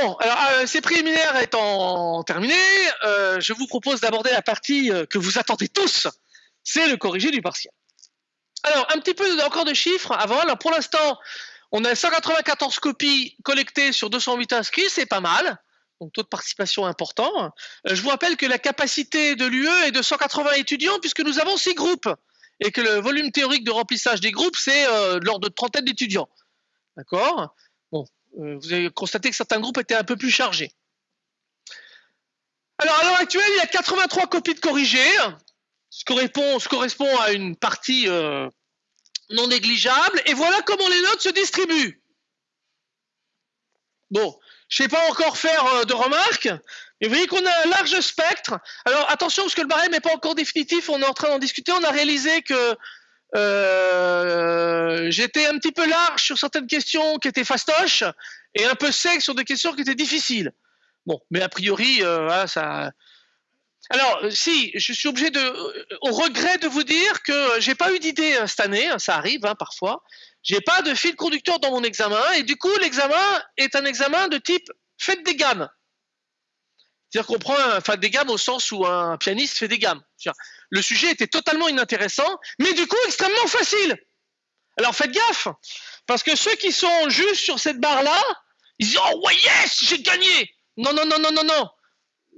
Bon, alors euh, ces préliminaires étant terminés, euh, je vous propose d'aborder la partie euh, que vous attendez tous, c'est le corrigé du partiel. Alors, un petit peu encore de chiffres avant. Alors, pour l'instant, on a 194 copies collectées sur 208 inscrits, c'est pas mal. Donc, taux de participation important. Je vous rappelle que la capacité de l'UE est de 180 étudiants puisque nous avons six groupes et que le volume théorique de remplissage des groupes, c'est l'ordre de trentaine d'étudiants. D'accord? Vous avez constaté que certains groupes étaient un peu plus chargés. Alors, à l'heure actuelle, il y a 83 copies de corrigés, ce ce correspond à une partie euh, non négligeable. Et voilà comment les notes se distribuent. Bon, je ne sais pas encore faire euh, de remarques, mais vous voyez qu'on a un large spectre. Alors attention, parce que le barème n'est pas encore définitif, on est en train d'en discuter. On a réalisé que euh, j'étais un petit peu large sur certaines questions qui étaient fastoches et un peu sec sur des questions qui étaient difficiles. Bon, mais a priori, euh, ça. Alors, si, je suis obligé de, euh, au regret de vous dire que j'ai pas eu d'idée euh, cette année, hein, ça arrive hein, parfois. J'ai pas de fil conducteur dans mon examen et du coup, l'examen est un examen de type faites des gammes. C'est-à-dire qu'on prend un, des gammes au sens où un pianiste fait des gammes. Le sujet était totalement inintéressant, mais du coup extrêmement facile. Alors faites gaffe, parce que ceux qui sont juste sur cette barre-là, ils disent Oh ouais, yes, j'ai gagné Non, non, non, non, non, non.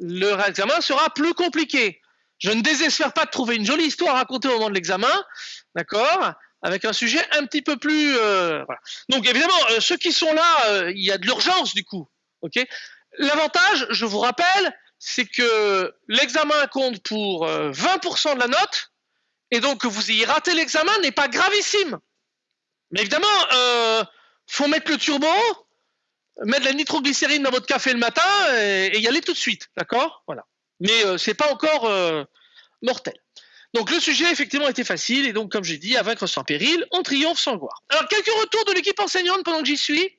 Le examen sera plus compliqué. Je ne désespère pas de trouver une jolie histoire à raconter au moment de l'examen, d'accord Avec un sujet un petit peu plus. euh, voilà. Donc évidemment, euh, ceux qui sont là, euh, il y a de l'urgence du coup. ok L'avantage, je vous rappelle, c'est que l'examen compte pour euh, 20% de la note, et donc que vous ayez raté l'examen n'est pas gravissime. Mais évidemment, euh, faut mettre le turbo, mettre de la nitroglycérine dans votre café le matin et, y aller tout de suite, d'accord? Voilà. Mais euh, c'est pas encore euh, mortel. Donc le sujet effectivement était facile et donc comme j'ai dit, à vaincre sans péril, on triomphe sans gloire. Alors quelques retours de l'équipe enseignante pendant que j'y suis.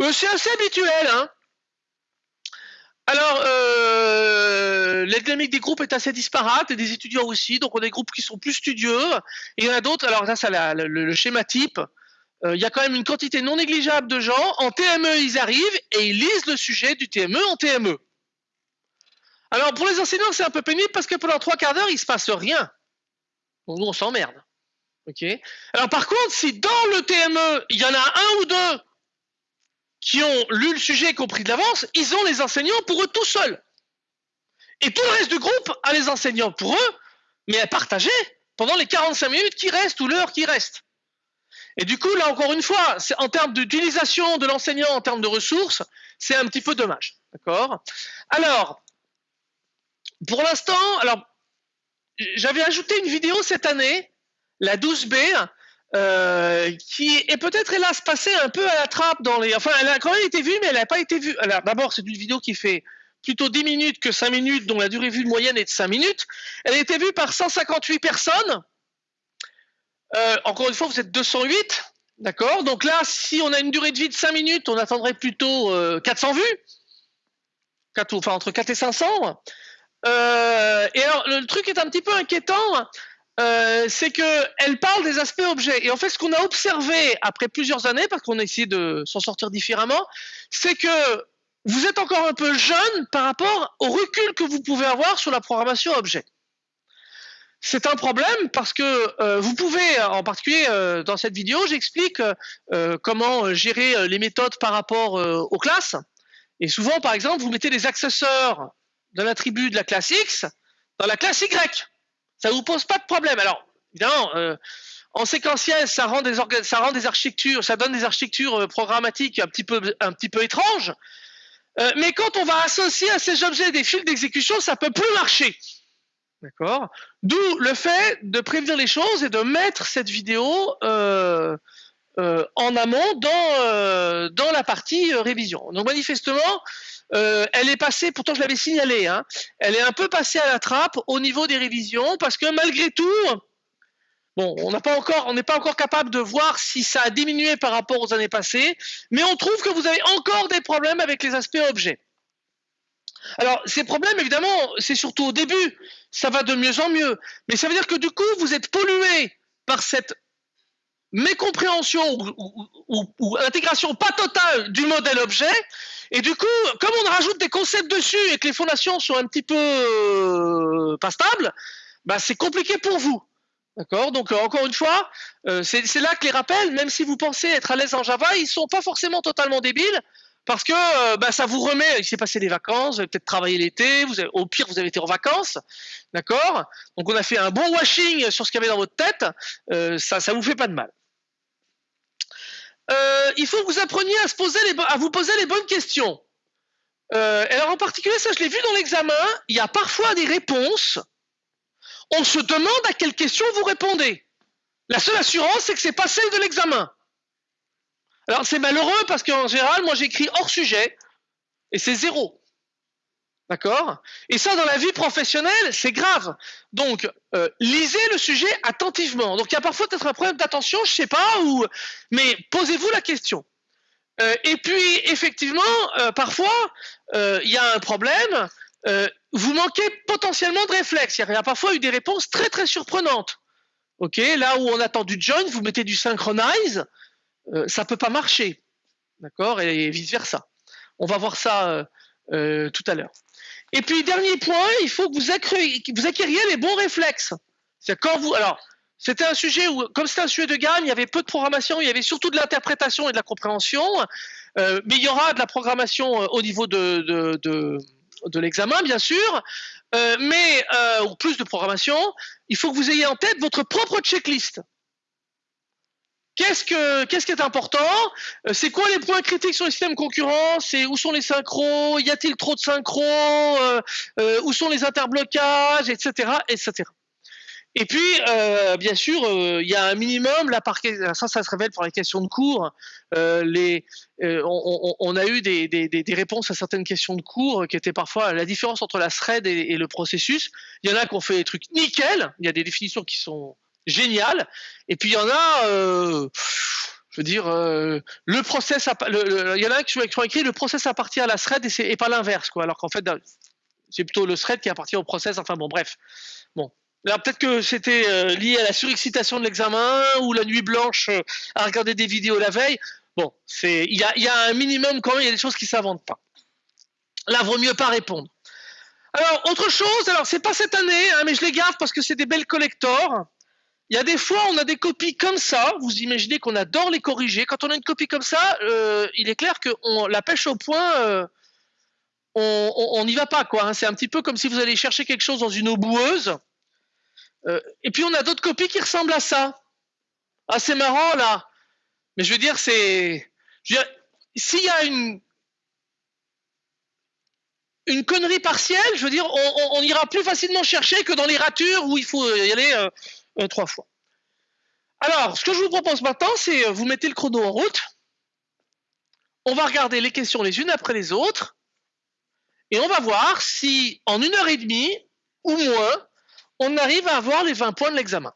Euh, c'est assez habituel, hein alors, euh, la dynamique des groupes est assez disparate, et des étudiants aussi. Donc, on a des groupes qui sont plus studieux, et il y en a d'autres. Alors, ça, c'est le, schéma type. Euh, il y a quand même une quantité non négligeable de gens. En TME, ils arrivent et ils lisent le sujet du TME en TME. Alors, pour les enseignants, c'est un peu pénible parce que pendant trois quarts d'heure, il se passe rien. Donc, nous, on s'emmerde. Alors, par contre, si dans le TME, il y en a un ou deux qui ont lu le sujet et compris de l'avance, ils ont les enseignants pour eux tout seuls. Et tout le reste du groupe a les enseignants pour eux, mais à partager pendant les 45 minutes qui restent ou l'heure qui reste. Et du coup, là encore une fois, en termes d'utilisation de l'enseignant, en termes de ressources, c'est un petit peu dommage. D'accord? Alors, pour l'instant, alors, j'avais ajouté une vidéo cette année, la 12B, euh, qui est peut-être hélas passée un peu à la trappe dans les. Enfin, elle a quand même été vue, mais elle n'a pas été vue. Alors, d'abord, c'est une vidéo qui fait plutôt 10 minutes que 5 minutes, dont la durée vue moyenne est de 5 minutes. Elle a été vue par 158 personnes. Euh, encore une fois, vous êtes 208. D'accord? Donc là, si on a une durée de vie de 5 minutes, on attendrait plutôt euh, 400 vues. 4, enfin, entre 4 et 500. Euh, et alors, le truc est un petit peu inquiétant. Euh, c'est qu'elle parle des aspects objets. Et en fait, ce qu'on a observé après plusieurs années, parce qu'on a essayé de s'en sortir différemment, c'est que vous êtes encore un peu jeune par rapport au recul que vous pouvez avoir sur la programmation objet. C'est un problème parce que euh, vous pouvez, en particulier euh, dans cette vidéo, j'explique euh, comment gérer les méthodes par rapport aux classes. Et souvent, par exemple, vous mettez des accesseurs de l'attribut de la classe X dans la classe Y. Ça vous pose pas de problème. Alors, évidemment, euh, en séquentiel, ça rend des architectures, ça donne des architectures euh, programmatiques un petit peu étranges. Euh, mais quand on va associer à ces objets des fils d'exécution, ça peut plus marcher. D'accord? D'où le fait de prévenir les choses et de mettre cette vidéo en amont dans, la partie révision. Donc manifestement, euh, elle est passée, pourtant je l'avais signalé, hein, elle est un peu passée à la trappe au niveau des révisions parce que malgré tout, on n'est pas encore capable de voir si ça a diminué par rapport aux années passées, mais on trouve que vous avez encore des problèmes avec les aspects objets. Alors, ces problèmes, évidemment, c'est surtout au début, ça va de mieux en mieux, mais ça veut dire que du coup, vous êtes pollué par cette mécompréhension ou, intégration pas totale du modèle objet. Et du coup, comme on rajoute des concepts dessus et que les fondations sont un petit peu euh, pas stables, bah c'est compliqué pour vous. D'accord? Donc, euh, encore une fois, euh, c'est là que les rappels, même si vous pensez être à l'aise en Java, ils sont pas forcément totalement débiles parce que euh, bah, ça vous remet, il s'est passé des vacances, vous avez peut-être travaillé l'été, au pire vous avez été en vacances, d'accord? Donc on a fait un bon washing sur ce qu'il y avait dans votre tête, euh, ça, ça vous fait pas de mal. Euh, il faut que vous appreniez à, vous poser les bonnes questions. alors en particulier, ça je l'ai vu dans l'examen, il y a parfois des réponses, on se demande à quelle question vous répondez. La seule assurance, c'est que c'est pas celle de l'examen. Alors c'est malheureux parce qu'en général, moi j'écris hors sujet et c'est zéro. D'accord? Et ça, dans la vie professionnelle, c'est grave. Donc, euh, lisez le sujet attentivement. Donc, il y a parfois peut-être un problème d'attention, je sais pas, ou mais posez-vous la question. Euh, et puis, effectivement, euh, parfois, il y a un problème. vous manquez potentiellement de réflexe. Il y a parfois eu des réponses très très surprenantes. Ok, là où on attend du join, vous mettez du synchronize. Ça peut pas marcher, d'accord, et vice versa. On va voir ça tout à l'heure. Et puis dernier point, il faut que vous, acquériez, les bons réflexes. C'est quand vous, alors c'était un sujet où, comme c'était un sujet de gamme, il y avait peu de programmation, il y avait surtout de l'interprétation et de la compréhension, mais il y aura de la programmation au niveau de, de, l'examen, bien sûr, mais ou plus de programmation. Il faut que vous ayez en tête votre propre checklist. Qu'est-ce que qu'est-ce qui est important? Euh, C'est quoi les points critiques sur les systèmes concurrents? C'est où sont les synchros? Y a-t-il trop de synchros? Euh, euh, Où sont les interblocages, etc., etc. Et puis, bien sûr, il y a un minimum. Là, par, ça, ça se révèle pour les questions de cours. on, a eu des, réponses à certaines questions de cours qui étaient parfois la différence entre la thread et, et le processus. Il y en a qui ont fait des trucs nickel. Il y a des définitions qui sont génial. Et puis il y en a, euh, je veux dire, euh, le process, il y en a qui ont écrit le process appartient à la thread et, pas l'inverse, quoi. Alors qu'en fait, c'est plutôt le thread qui appartient au process. Enfin bon, bref. Bon. Alors peut-être que c'était euh, lié à la surexcitation de l'examen ou la nuit blanche à regarder des vidéos la veille. Bon, c'est il y a, y a, un minimum quand même, il y a des choses qui s'inventent pas. Là, vaut mieux pas répondre. Alors, autre chose, alors c'est pas cette année, hein, mais je les garde parce que c'est des belles collectors. Il y a des fois, on a des copies comme ça. Vous imaginez qu'on adore les corriger. Quand on a une copie comme ça, euh, il est clair que la pêche au point, euh, on n'y va pas. quoi. Hein. C'est un petit peu comme si vous allez chercher quelque chose dans une eau boueuse. Euh, et puis on a d'autres copies qui ressemblent à ça. Ah, c'est marrant là. Mais je veux dire, c'est. S'il y a une, une connerie partielle, je veux dire, on, ira plus facilement chercher que dans les ratures où il faut y aller trois fois. Alors, ce que je vous propose maintenant, c'est euh, vous mettez le chrono en route. On va regarder les questions les unes après les autres. Et on va voir si, en une heure et demie ou moins, on arrive à avoir les 20 points de l'examen.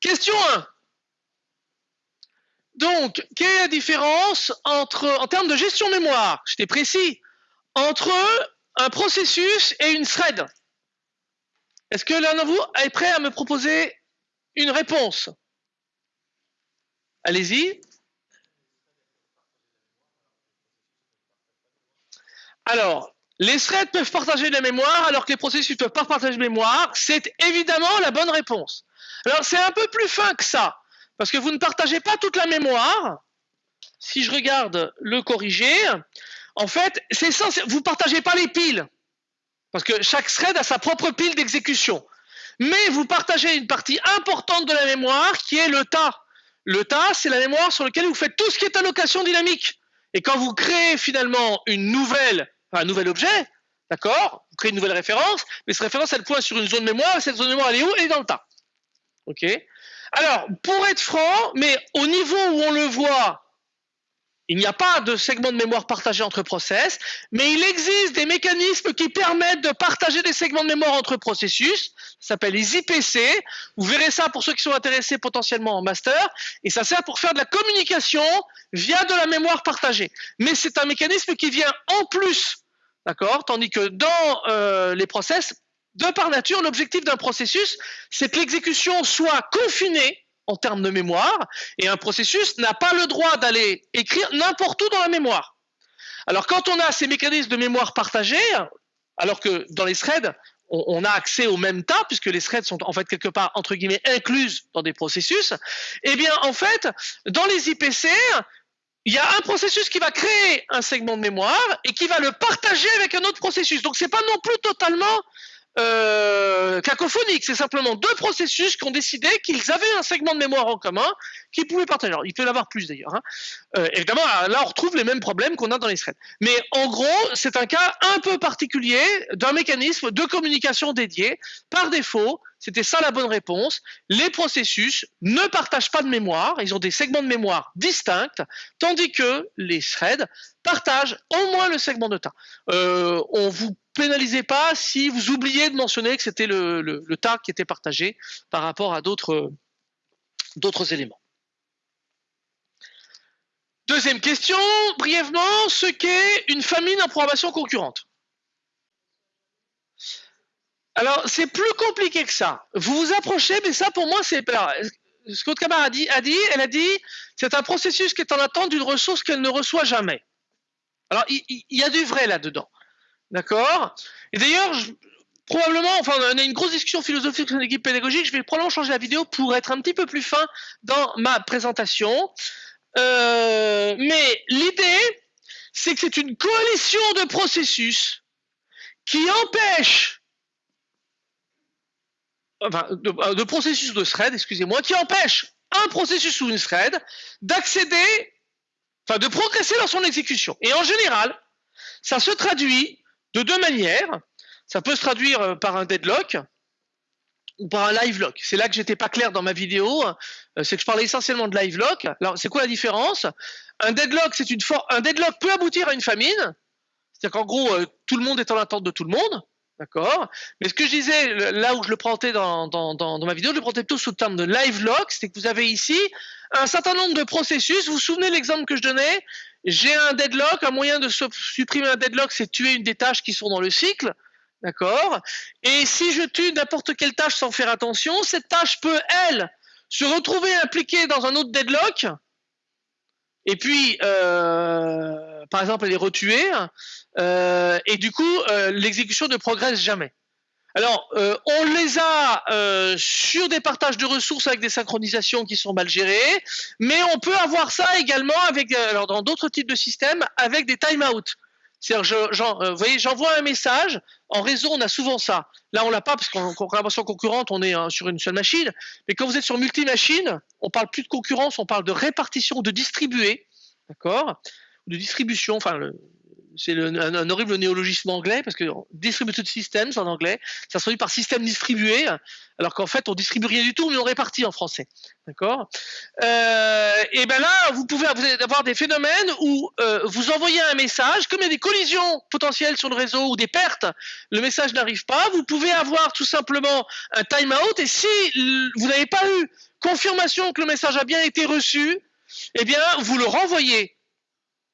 Question 1. Donc, quelle est la différence entre, en termes de gestion mémoire, j'étais précis, entre un processus et une thread? Est-ce que l'un de vous est prêt à me proposer une réponse? Allez-y. Alors, les threads peuvent partager la mémoire alors que les processus ne peuvent pas partager la mémoire. C'est évidemment la bonne réponse. Alors, c'est un peu plus fin que ça, parce que vous ne partagez pas toute la mémoire. Si je regarde le corrigé, en fait, c'est vous ne partagez pas les piles. Parce que chaque thread a sa propre pile d'exécution. Mais vous partagez une partie importante de la mémoire qui est le tas. Le tas, c'est la mémoire sur laquelle vous faites tout ce qui est allocation dynamique. Et quand vous créez finalement une nouvelle, un nouvel objet, d'accord Vous créez une nouvelle référence, mais cette référence, elle pointe sur une zone mémoire, et cette zone mémoire, elle est où? Elle est dans le tas. OK? Alors, pour être franc, mais au niveau où on le voit il n'y a pas de segment de mémoire partagé entre process, mais il existe des mécanismes qui permettent de partager des segments de mémoire entre processus. Ça s'appelle les IPC. Vous verrez ça pour ceux qui sont intéressés potentiellement en master. Et ça sert pour faire de la communication via de la mémoire partagée. Mais c'est un mécanisme qui vient en plus. D'accord Tandis que dans euh, les process, de par nature, l'objectif d'un processus, c'est que l'exécution soit confinée en termes de mémoire, et un processus n'a pas le droit d'aller écrire n'importe où dans la mémoire. Alors quand on a ces mécanismes de mémoire partagés, alors que dans les threads, on, a accès au même tas, puisque les threads sont en fait quelque part, entre guillemets, incluses dans des processus, eh bien en fait, dans les IPC, il y a un processus qui va créer un segment de mémoire et qui va le partager avec un autre processus. Donc c'est pas non plus totalement euh, cacophonique. C'est simplement deux processus qui ont décidé qu'ils avaient un segment de mémoire en commun qu'ils pouvaient partager. Alors, il peut y en avoir plus d'ailleurs. Hein. Euh, évidemment, là, on retrouve les mêmes problèmes qu'on a dans les threads. Mais en gros, c'est un cas un peu particulier d'un mécanisme de communication dédié. Par défaut, c'était ça la bonne réponse. Les processus ne partagent pas de mémoire, ils ont des segments de mémoire distincts, tandis que les threads partagent au moins le segment de temps. Euh, on vous pénalisez pas si vous oubliez de mentionner que c'était le, le, qui était partagé par rapport à d'autres d'autres éléments. Deuxième question, brièvement, ce qu'est une famine en programmation concurrente. Alors, c'est plus compliqué que ça. Vous vous approchez, mais ça, pour moi, c'est... Ce que votre camarade a dit, elle a dit, c'est un processus qui est en attente d'une ressource qu'elle ne reçoit jamais. Alors, il y a du vrai là-dedans. D'accord Et d'ailleurs, probablement, enfin, on a une grosse discussion philosophique dans l'équipe pédagogique. Je vais probablement changer la vidéo pour être un petit peu plus fin dans ma présentation. Euh, mais l'idée, c'est que c'est une coalition de processus qui empêche, enfin, de, processus de thread, excusez-moi, qui empêche un processus ou une thread d'accéder, enfin, de progresser dans son exécution. Et en général, ça se traduit de deux manières. Ça peut se traduire euh, par un deadlock ou par un live lock. C'est là que j'étais pas clair dans ma vidéo. Euh, c'est que je parlais essentiellement de live lock. Alors, c'est quoi la différence? Un deadlock, c'est une un deadlock peut aboutir à une famine. C'est-à-dire qu'en gros, euh, tout le monde est en attente de tout le monde. D'accord? Mais ce que je disais, là où je le présentais dans, dans, dans, ma vidéo, je le présentais plutôt sous le terme de live lock, c'est que vous avez ici un certain nombre de processus. Vous vous souvenez l'exemple que je donnais? J'ai un deadlock, un moyen de supprimer un deadlock, c'est tuer une des tâches qui sont dans le cycle. D'accord? Et si je tue n'importe quelle tâche sans faire attention, cette tâche peut, elle, se retrouver impliquée dans un autre deadlock. Et puis, euh, par exemple, elle est retuée. Euh, et du coup, euh, l'exécution ne progresse jamais. Alors, euh, on les a euh, sur des partages de ressources avec des synchronisations qui sont mal gérées, mais on peut avoir ça également avec, euh, dans d'autres types de systèmes, avec des timeouts. C'est-à-dire, vous voyez, j'envoie un message. En réseau, on a souvent ça. Là, on l'a pas parce qu'en collaboration concurrente, on est hein, sur une seule machine. Mais quand vous êtes sur multi-machine, on parle plus de concurrence, on parle de répartition, de distribuer, d'accord, de distribution. Enfin, le, c'est un, horrible néologisme anglais parce que distributed systems en anglais, ça se traduit par système distribué, alors qu'en fait on distribue rien du tout, mais on répartit en français. D'accord? Euh, Et ben là, vous pouvez avoir des phénomènes où euh, vous envoyez un message, comme il y a des collisions potentielles sur le réseau ou des pertes, le message n'arrive pas. Vous pouvez avoir tout simplement un timeout, et si vous n'avez pas eu confirmation que le message a bien été reçu, eh bien vous le renvoyez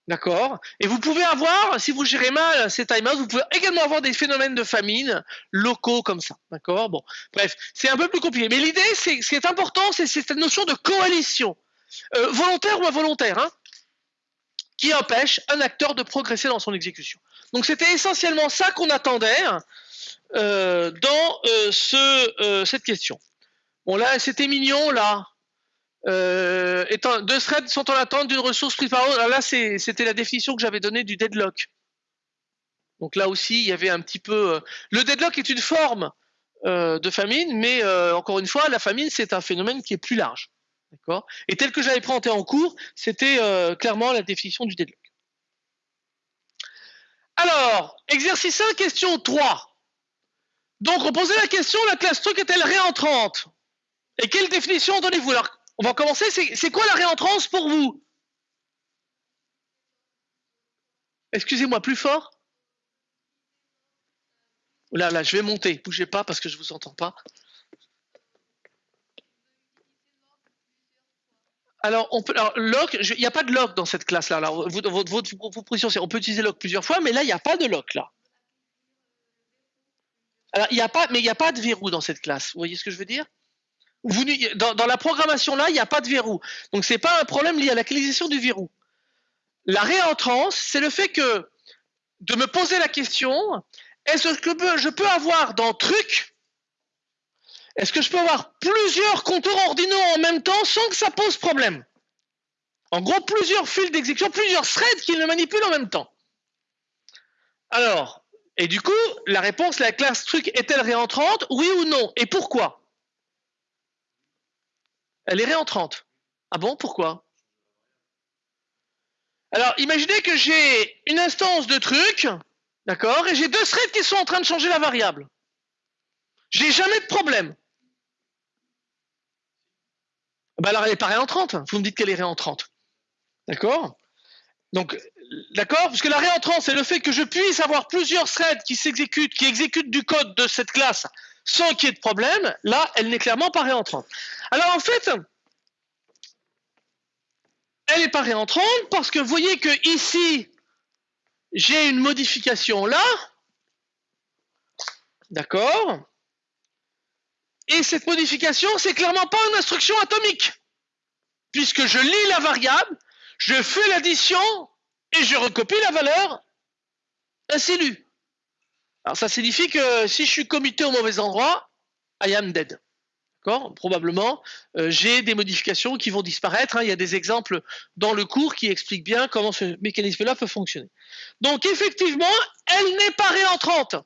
D'accord Et vous pouvez avoir, si vous gérez mal ces timeouts, vous pouvez également avoir des phénomènes de famine locaux comme ça. D'accord Bon, bref, c'est un peu plus compliqué. Mais l'idée, c'est ce qui est important, c'est cette notion de coalition, euh, volontaire ou involontaire, hein, qui empêche un acteur de progresser dans son exécution. Donc c'était essentiellement ça qu'on attendait euh, dans euh, ce, cette question. Bon là, c'était mignon, là. Euh, deux threads sont en attente d'une ressource prise par autre. là, c'était la définition que j'avais donnée du deadlock. Donc là aussi, il y avait un petit peu. Euh, le deadlock est une forme euh, de famine, mais encore une fois, la famine, c'est un phénomène qui est plus large. Et tel que j'avais présenté en cours, c'était clairement la définition du deadlock. Alors, exercice 1, question 3. Donc, on posait la question, la classe truc est-elle réentrante? Et quelle définition donnez-vous? On va commencer. C'est quoi la réentrance pour vous? Excusez-moi, plus fort? Là, là, je vais monter. Bougez pas parce que je vous entends pas. Alors, on peut, lock, il n'y a pas de lock dans cette classe-là. Votre, votre, position, c'est on peut utiliser lock plusieurs fois, mais là, il n'y a pas de lock là. Alors, il a pas, mais il n'y a pas de verrou dans cette classe. Vous voyez ce que je veux dire? Dans, la programmation là, il n'y a pas de verrou. Donc, c'est pas un problème lié à la localisation du verrou. La réentrance, c'est le fait que de me poser la question est-ce que je peux avoir dans truc est-ce que je peux avoir plusieurs compteurs ordinaux en même temps sans que ça pose problème? En gros, plusieurs fils d'exécution, plusieurs threads qui le manipulent en même temps. Alors, et du coup, la réponse, la classe truc est-elle réentrante? Oui ou non? Et pourquoi? Elle est réentrante. Ah bon Pourquoi? Alors, imaginez que j'ai une instance de truc, d'accord, et j'ai deux threads qui sont en train de changer la variable. J'ai jamais de problème. Bah alors elle n'est pas réentrante. Vous me dites qu'elle est réentrante. D'accord? Donc, d'accord Parce que la réentrante, c'est le fait que je puisse avoir plusieurs threads qui s'exécutent, qui exécutent du code de cette classe sans qu'il y ait de problème. Là, elle n'est clairement pas réentrante. Alors en fait, elle n'est pas réentrante parce que vous voyez que ici, j'ai une modification là. D'accord et cette modification, c'est clairement pas une instruction atomique. Puisque je lis la variable, je fais l'addition et je recopie la valeur ainsi lue. Alors ça signifie que si je suis comité au mauvais endroit, I am dead. Probablement, euh, j'ai des modifications qui vont disparaître. Hein. Il y a des exemples dans le cours qui expliquent bien comment ce mécanisme-là peut fonctionner. Donc effectivement, elle n'est pas réentrante.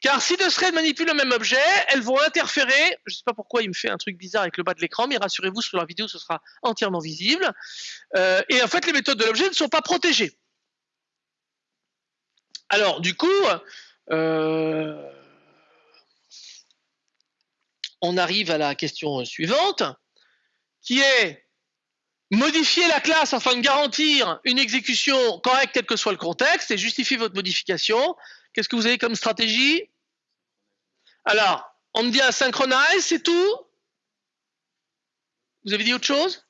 Car si deux threads manipulent le même objet, elles vont interférer. Je ne sais pas pourquoi il me fait un truc bizarre avec le bas de l'écran, mais rassurez-vous, sur la vidéo, ce sera entièrement visible. Euh, et en fait, les méthodes de l'objet ne sont pas protégées. Alors, du coup, euh, on arrive à la question suivante, qui est modifier la classe afin de garantir une exécution correcte quel que soit le contexte et justifier votre modification. Qu'est-ce que vous avez comme stratégie? Alors, on me dit un synchronize, c'est tout? Vous avez dit autre chose?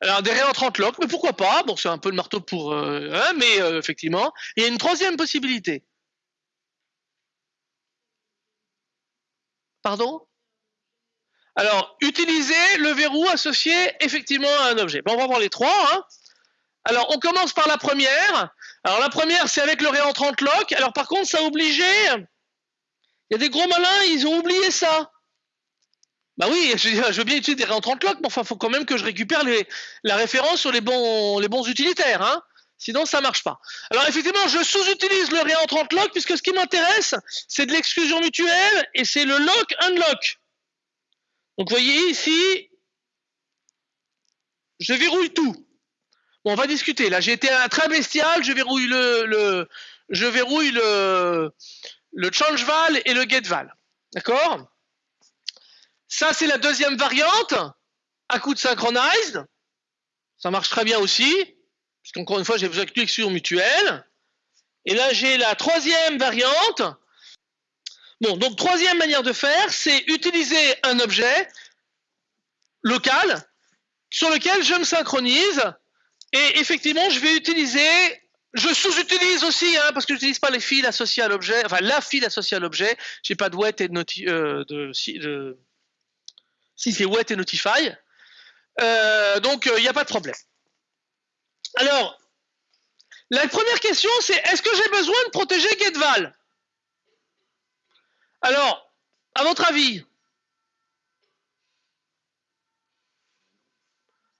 Alors des réentrantes lock, mais pourquoi pas? Bon, c'est un peu le marteau pour, euh, hein, mais euh, effectivement, il y a une troisième possibilité. Pardon? Alors, utiliser le verrou associé effectivement à un objet. Bon, on va voir les trois. Hein. Alors, on commence par la première. Alors, la première, c'est avec le réentrante lock. Alors, par contre, ça obligeait il y a des gros malins, ils ont oublié ça. Bah oui, je, veux bien utiliser des réentrants clock, mais enfin, il faut quand même que je récupère la référence sur les bons, les bons utilitaires. Hein Sinon, ça marche pas. Alors, effectivement, je sous-utilise le réentrant lock, puisque ce qui m'intéresse, c'est de l'exclusion mutuelle et c'est le lock-unlock. Donc, vous voyez ici, je verrouille tout. On va discuter. Là, j'ai été très bestial. Je verrouille le, le je verrouille le, le et le get val. D'accord? Ça, c'est la deuxième variante, à coup de synchronized. Ça marche très bien aussi, puisqu'encore une fois, j'ai besoin de sur mutuelle. Et là, j'ai la troisième variante. Bon, donc troisième manière de faire, c'est utiliser un objet local sur lequel je me synchronise. Et effectivement, je vais utiliser je sous-utilise aussi, hein, parce que je n'utilise pas les fils associés à l'objet, enfin la file associée à l'objet. J'ai pas de wet et de, euh, de, si, si c'est wet et notify. Euh, donc il euh, n'y a pas de problème. Alors, la première question c'est est-ce que j'ai besoin de protéger GetVal? Alors, à votre avis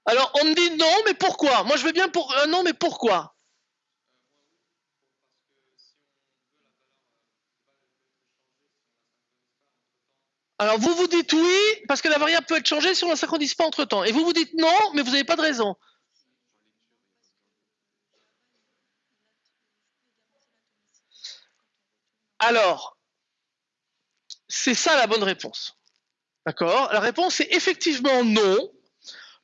Alors, on me dit non, mais pourquoi? Moi, je veux bien pour un non, mais pourquoi? Alors vous vous dites oui, parce que la variable peut être changée si on ne la synchronise pas entre temps. Et vous vous dites non, mais vous n'avez pas de raison. Alors, c'est ça la bonne réponse. D'accord? La réponse est effectivement non,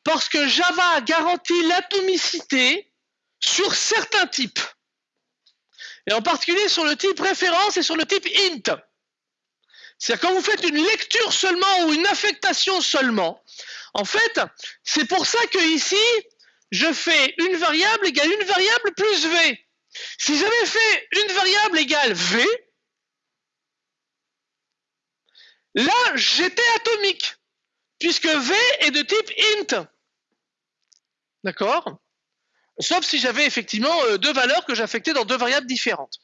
parce que Java garantit l'atomicité sur certains types. Et en particulier sur le type référence et sur le type int. C'est-à-dire quand vous faites une lecture seulement ou une affectation seulement, en fait, c'est pour ça que ici, je fais une variable égale une variable plus v. Si j'avais fait une variable égale v, là, j'étais atomique, puisque V est de type int. D'accord? Sauf si j'avais effectivement euh, deux valeurs que j'affectais dans deux variables différentes.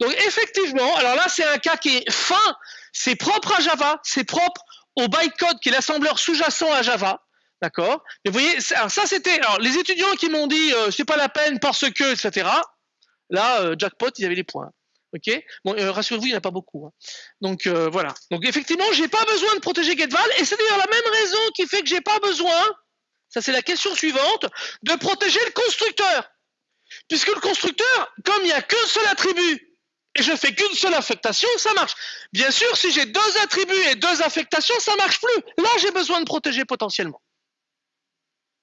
Donc effectivement, alors là c'est un cas qui est fin, c'est propre à Java, c'est propre au bytecode qui est l'assembleur sous-jacent à Java. D'accord? Mais vous voyez, ça c'était. Alors les étudiants qui m'ont dit euh, c'est pas la peine parce que, etc. Là, euh, jackpot, ils avaient les points. Ok? Bon, euh, rassurez-vous, il n'y en a pas beaucoup. Hein. Donc voilà. Donc effectivement, j'ai pas besoin de protéger GetVal, et c'est d'ailleurs la même raison qui fait que j'ai pas besoin. Ça c'est la question suivante de protéger le constructeur, puisque le constructeur, comme il n'y a qu'un seul attribut et je fais qu'une seule affectation, ça marche. Bien sûr, si j'ai deux attributs et deux affectations, ça marche plus. Là, j'ai besoin de protéger potentiellement.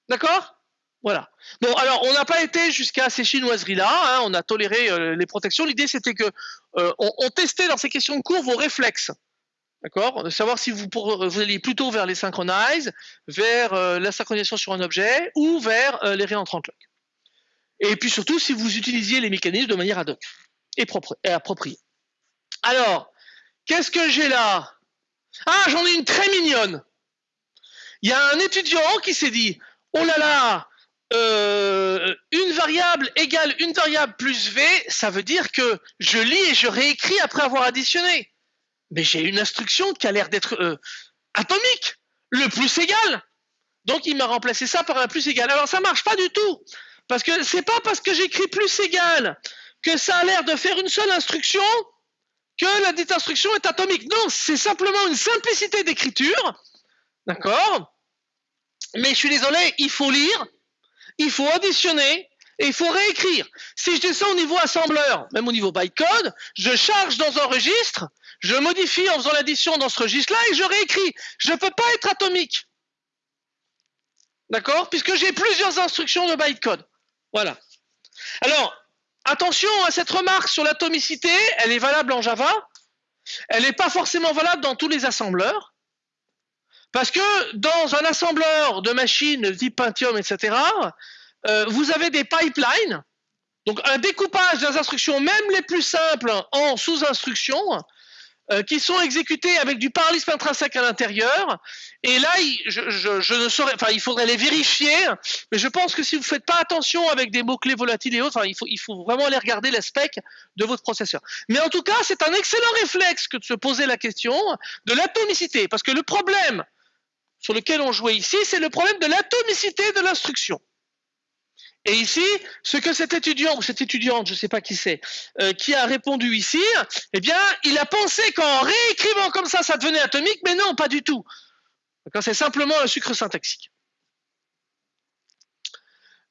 D'accord? Voilà. Bon, alors, on n'a pas été jusqu'à ces chinoiseries-là. Hein, on a toléré euh, les protections. L'idée, c'était que euh, on, testait dans ces questions de cours vos réflexes. D'accord? De savoir si vous, alliez plutôt vers les synchronize, vers euh, la synchronisation sur un objet ou vers les réentrants lock. Et puis surtout, si vous utilisiez les mécanismes de manière ad hoc et, et approprié. Alors, qu'est-ce que j'ai là? Ah, j'en ai une très mignonne. Il y a un étudiant qui s'est dit, oh là là, euh, une variable égale une variable plus v, ça veut dire que je lis et je réécris après avoir additionné. Mais j'ai une instruction qui a l'air d'être euh, atomique, le plus égal. Donc il m'a remplacé ça par un plus égal. Alors ça marche pas du tout, parce que c'est pas parce que j'écris plus égal que ça a l'air de faire une seule instruction que la dite instruction est atomique. Non, c'est simplement une simplicité d'écriture. D'accord? Mais je suis désolé, il faut lire, il faut additionner et il faut réécrire. Si je descends au niveau assembleur, même au niveau bytecode, je charge dans un registre, je modifie en faisant l'addition dans ce registre-là et je réécris. Je ne peux pas être atomique. D'accord? Puisque j'ai plusieurs instructions de bytecode. Voilà. Alors, Attention à cette remarque sur l'atomicité, elle est valable en Java, elle n'est pas forcément valable dans tous les assembleurs, parce que dans un assembleur de machines type Pentium, etc., euh, vous avez des pipelines, donc un découpage des instructions, même les plus simples, en sous-instructions, euh, qui sont exécutés avec du parallélisme intrinsèque à l'intérieur. Et là, je, ne saurais, enfin, il faudrait les vérifier, mais je pense que si vous ne faites pas attention avec des mots-clés volatiles et autres, il, faut, il faut vraiment aller regarder l'aspect de votre processeur. Mais en tout cas, c'est un excellent réflexe que de se poser la question de l'atomicité, parce que le problème sur lequel on jouait ici, c'est le problème de l'atomicité de l'instruction. Et ici, ce que cet étudiant ou cette étudiante, je ne sais pas qui c'est, euh, qui a répondu ici, eh bien, il a pensé qu'en réécrivant comme ça, ça devenait atomique, mais non, pas du tout. C'est simplement un sucre syntaxique.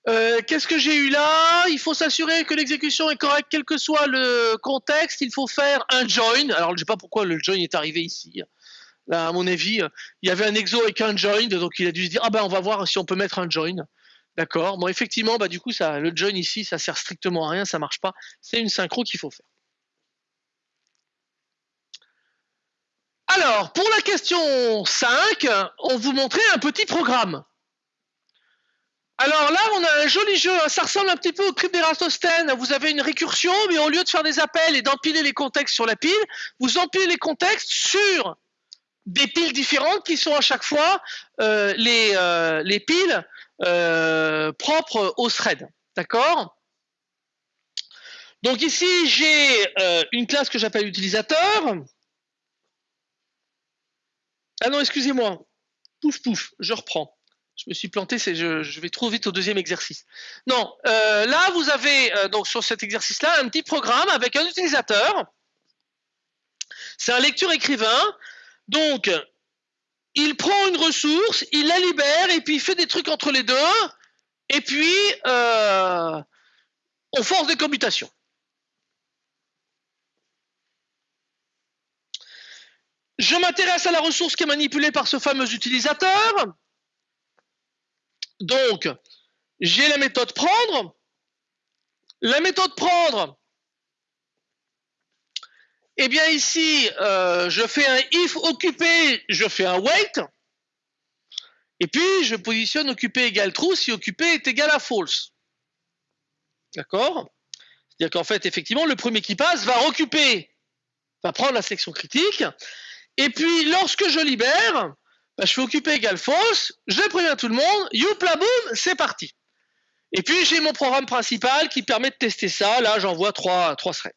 Euh, qu'est-ce que j'ai eu là? Il faut s'assurer que l'exécution est correcte, quel que soit le contexte. Il faut faire un join. Alors, je ne sais pas pourquoi le join est arrivé ici. Là, à mon avis, il y avait un exo avec un join, donc il a dû se dire ah ben on va voir si on peut mettre un join. D'accord. Bon, effectivement, bah, du coup, ça, le join ici, ça sert strictement à rien, ça marche pas. C'est une synchro qu'il faut faire. Alors, pour la question 5, on vous montrait un petit programme. Alors là, on a un joli jeu, ça ressemble un petit peu au crypt d'Eratosthène. Vous avez une récursion, mais au lieu de faire des appels et d'empiler les contextes sur la pile, vous empilez les contextes sur des piles différentes qui sont à chaque fois euh, les, euh, les piles euh, propre au thread. D'accord? Donc ici, j'ai une classe que j'appelle utilisateur. Ah non, excusez-moi. Pouf, pouf, je reprends. Je me suis planté, je, je, vais trop vite au deuxième exercice. Non, là vous avez donc sur cet exercice-là un petit programme avec un utilisateur. C'est un lecture-écrivain. Donc il prend une ressource, il la libère et puis il fait des trucs entre les deux. Et puis, euh, on force des commutations. Je m'intéresse à la ressource qui est manipulée par ce fameux utilisateur. Donc, j'ai la méthode prendre. La méthode prendre, eh bien ici, euh, je fais un if occupé, je fais un wait. Et puis, je positionne occupé égale true si occupé est égal à false. D'accord? C'est-à-dire qu'en fait, effectivement, le premier qui passe va occuper, va prendre la section critique. Et puis, lorsque je libère, bah, je fais occuper égale false, je préviens tout le monde, youpla boum, c'est parti. Et puis, j'ai mon programme principal qui permet de tester ça. Là, j'envoie trois, trois threads.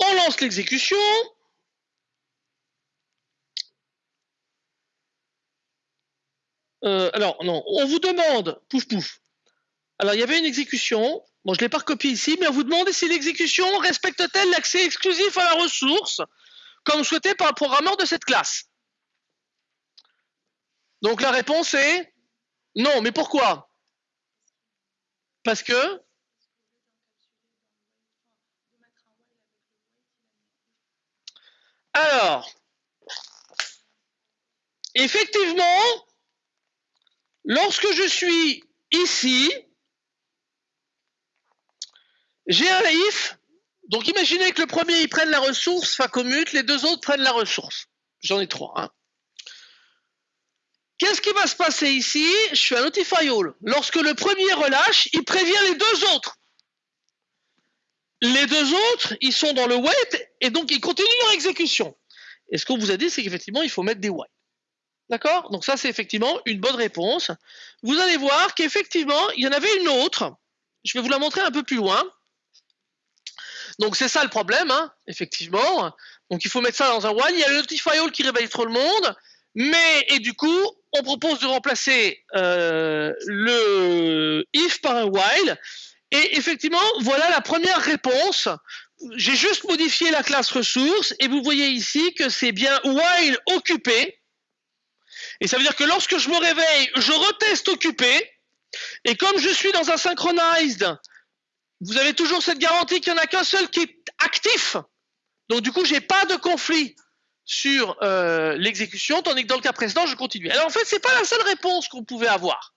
On lance l'exécution. Euh, alors, non, on vous demande, pouf pouf. Alors, il y avait une exécution. Bon, je ne l'ai pas recopié ici, mais on vous demande si l'exécution respecte-t-elle l'accès exclusif à la ressource, comme souhaité par le programmeur de cette classe? Donc, la réponse est non, mais pourquoi? Parce que Alors, effectivement, lorsque je suis ici, j'ai un if. Donc imaginez que le premier il prenne la ressource, fa commute, les deux autres prennent la ressource. J'en ai trois. Hein. Qu'est-ce qui va se passer ici? Je suis un notify all. Lorsque le premier relâche, il prévient les deux autres. Les deux autres, ils sont dans le wait et donc ils continuent leur exécution. Et ce qu'on vous a dit, c'est qu'effectivement, il faut mettre des white. D'accord? Donc ça, c'est effectivement une bonne réponse. Vous allez voir qu'effectivement, il y en avait une autre. Je vais vous la montrer un peu plus loin. Donc c'est ça le problème, hein, effectivement. Donc il faut mettre ça dans un while. Il y a le notify all qui réveille trop le monde. Mais, et du coup, on propose de remplacer euh, le if par un while. Et effectivement, voilà la première réponse. J'ai juste modifié la classe ressource et vous voyez ici que c'est bien while occupé. Et ça veut dire que lorsque je me réveille, je reteste occupé. Et comme je suis dans un synchronized, vous avez toujours cette garantie qu'il n'y en a qu'un seul qui est actif. Donc du coup, j'ai pas de conflit sur euh, l'exécution, tandis que dans le cas précédent, je continue. Alors en fait, c'est pas la seule réponse qu'on pouvait avoir.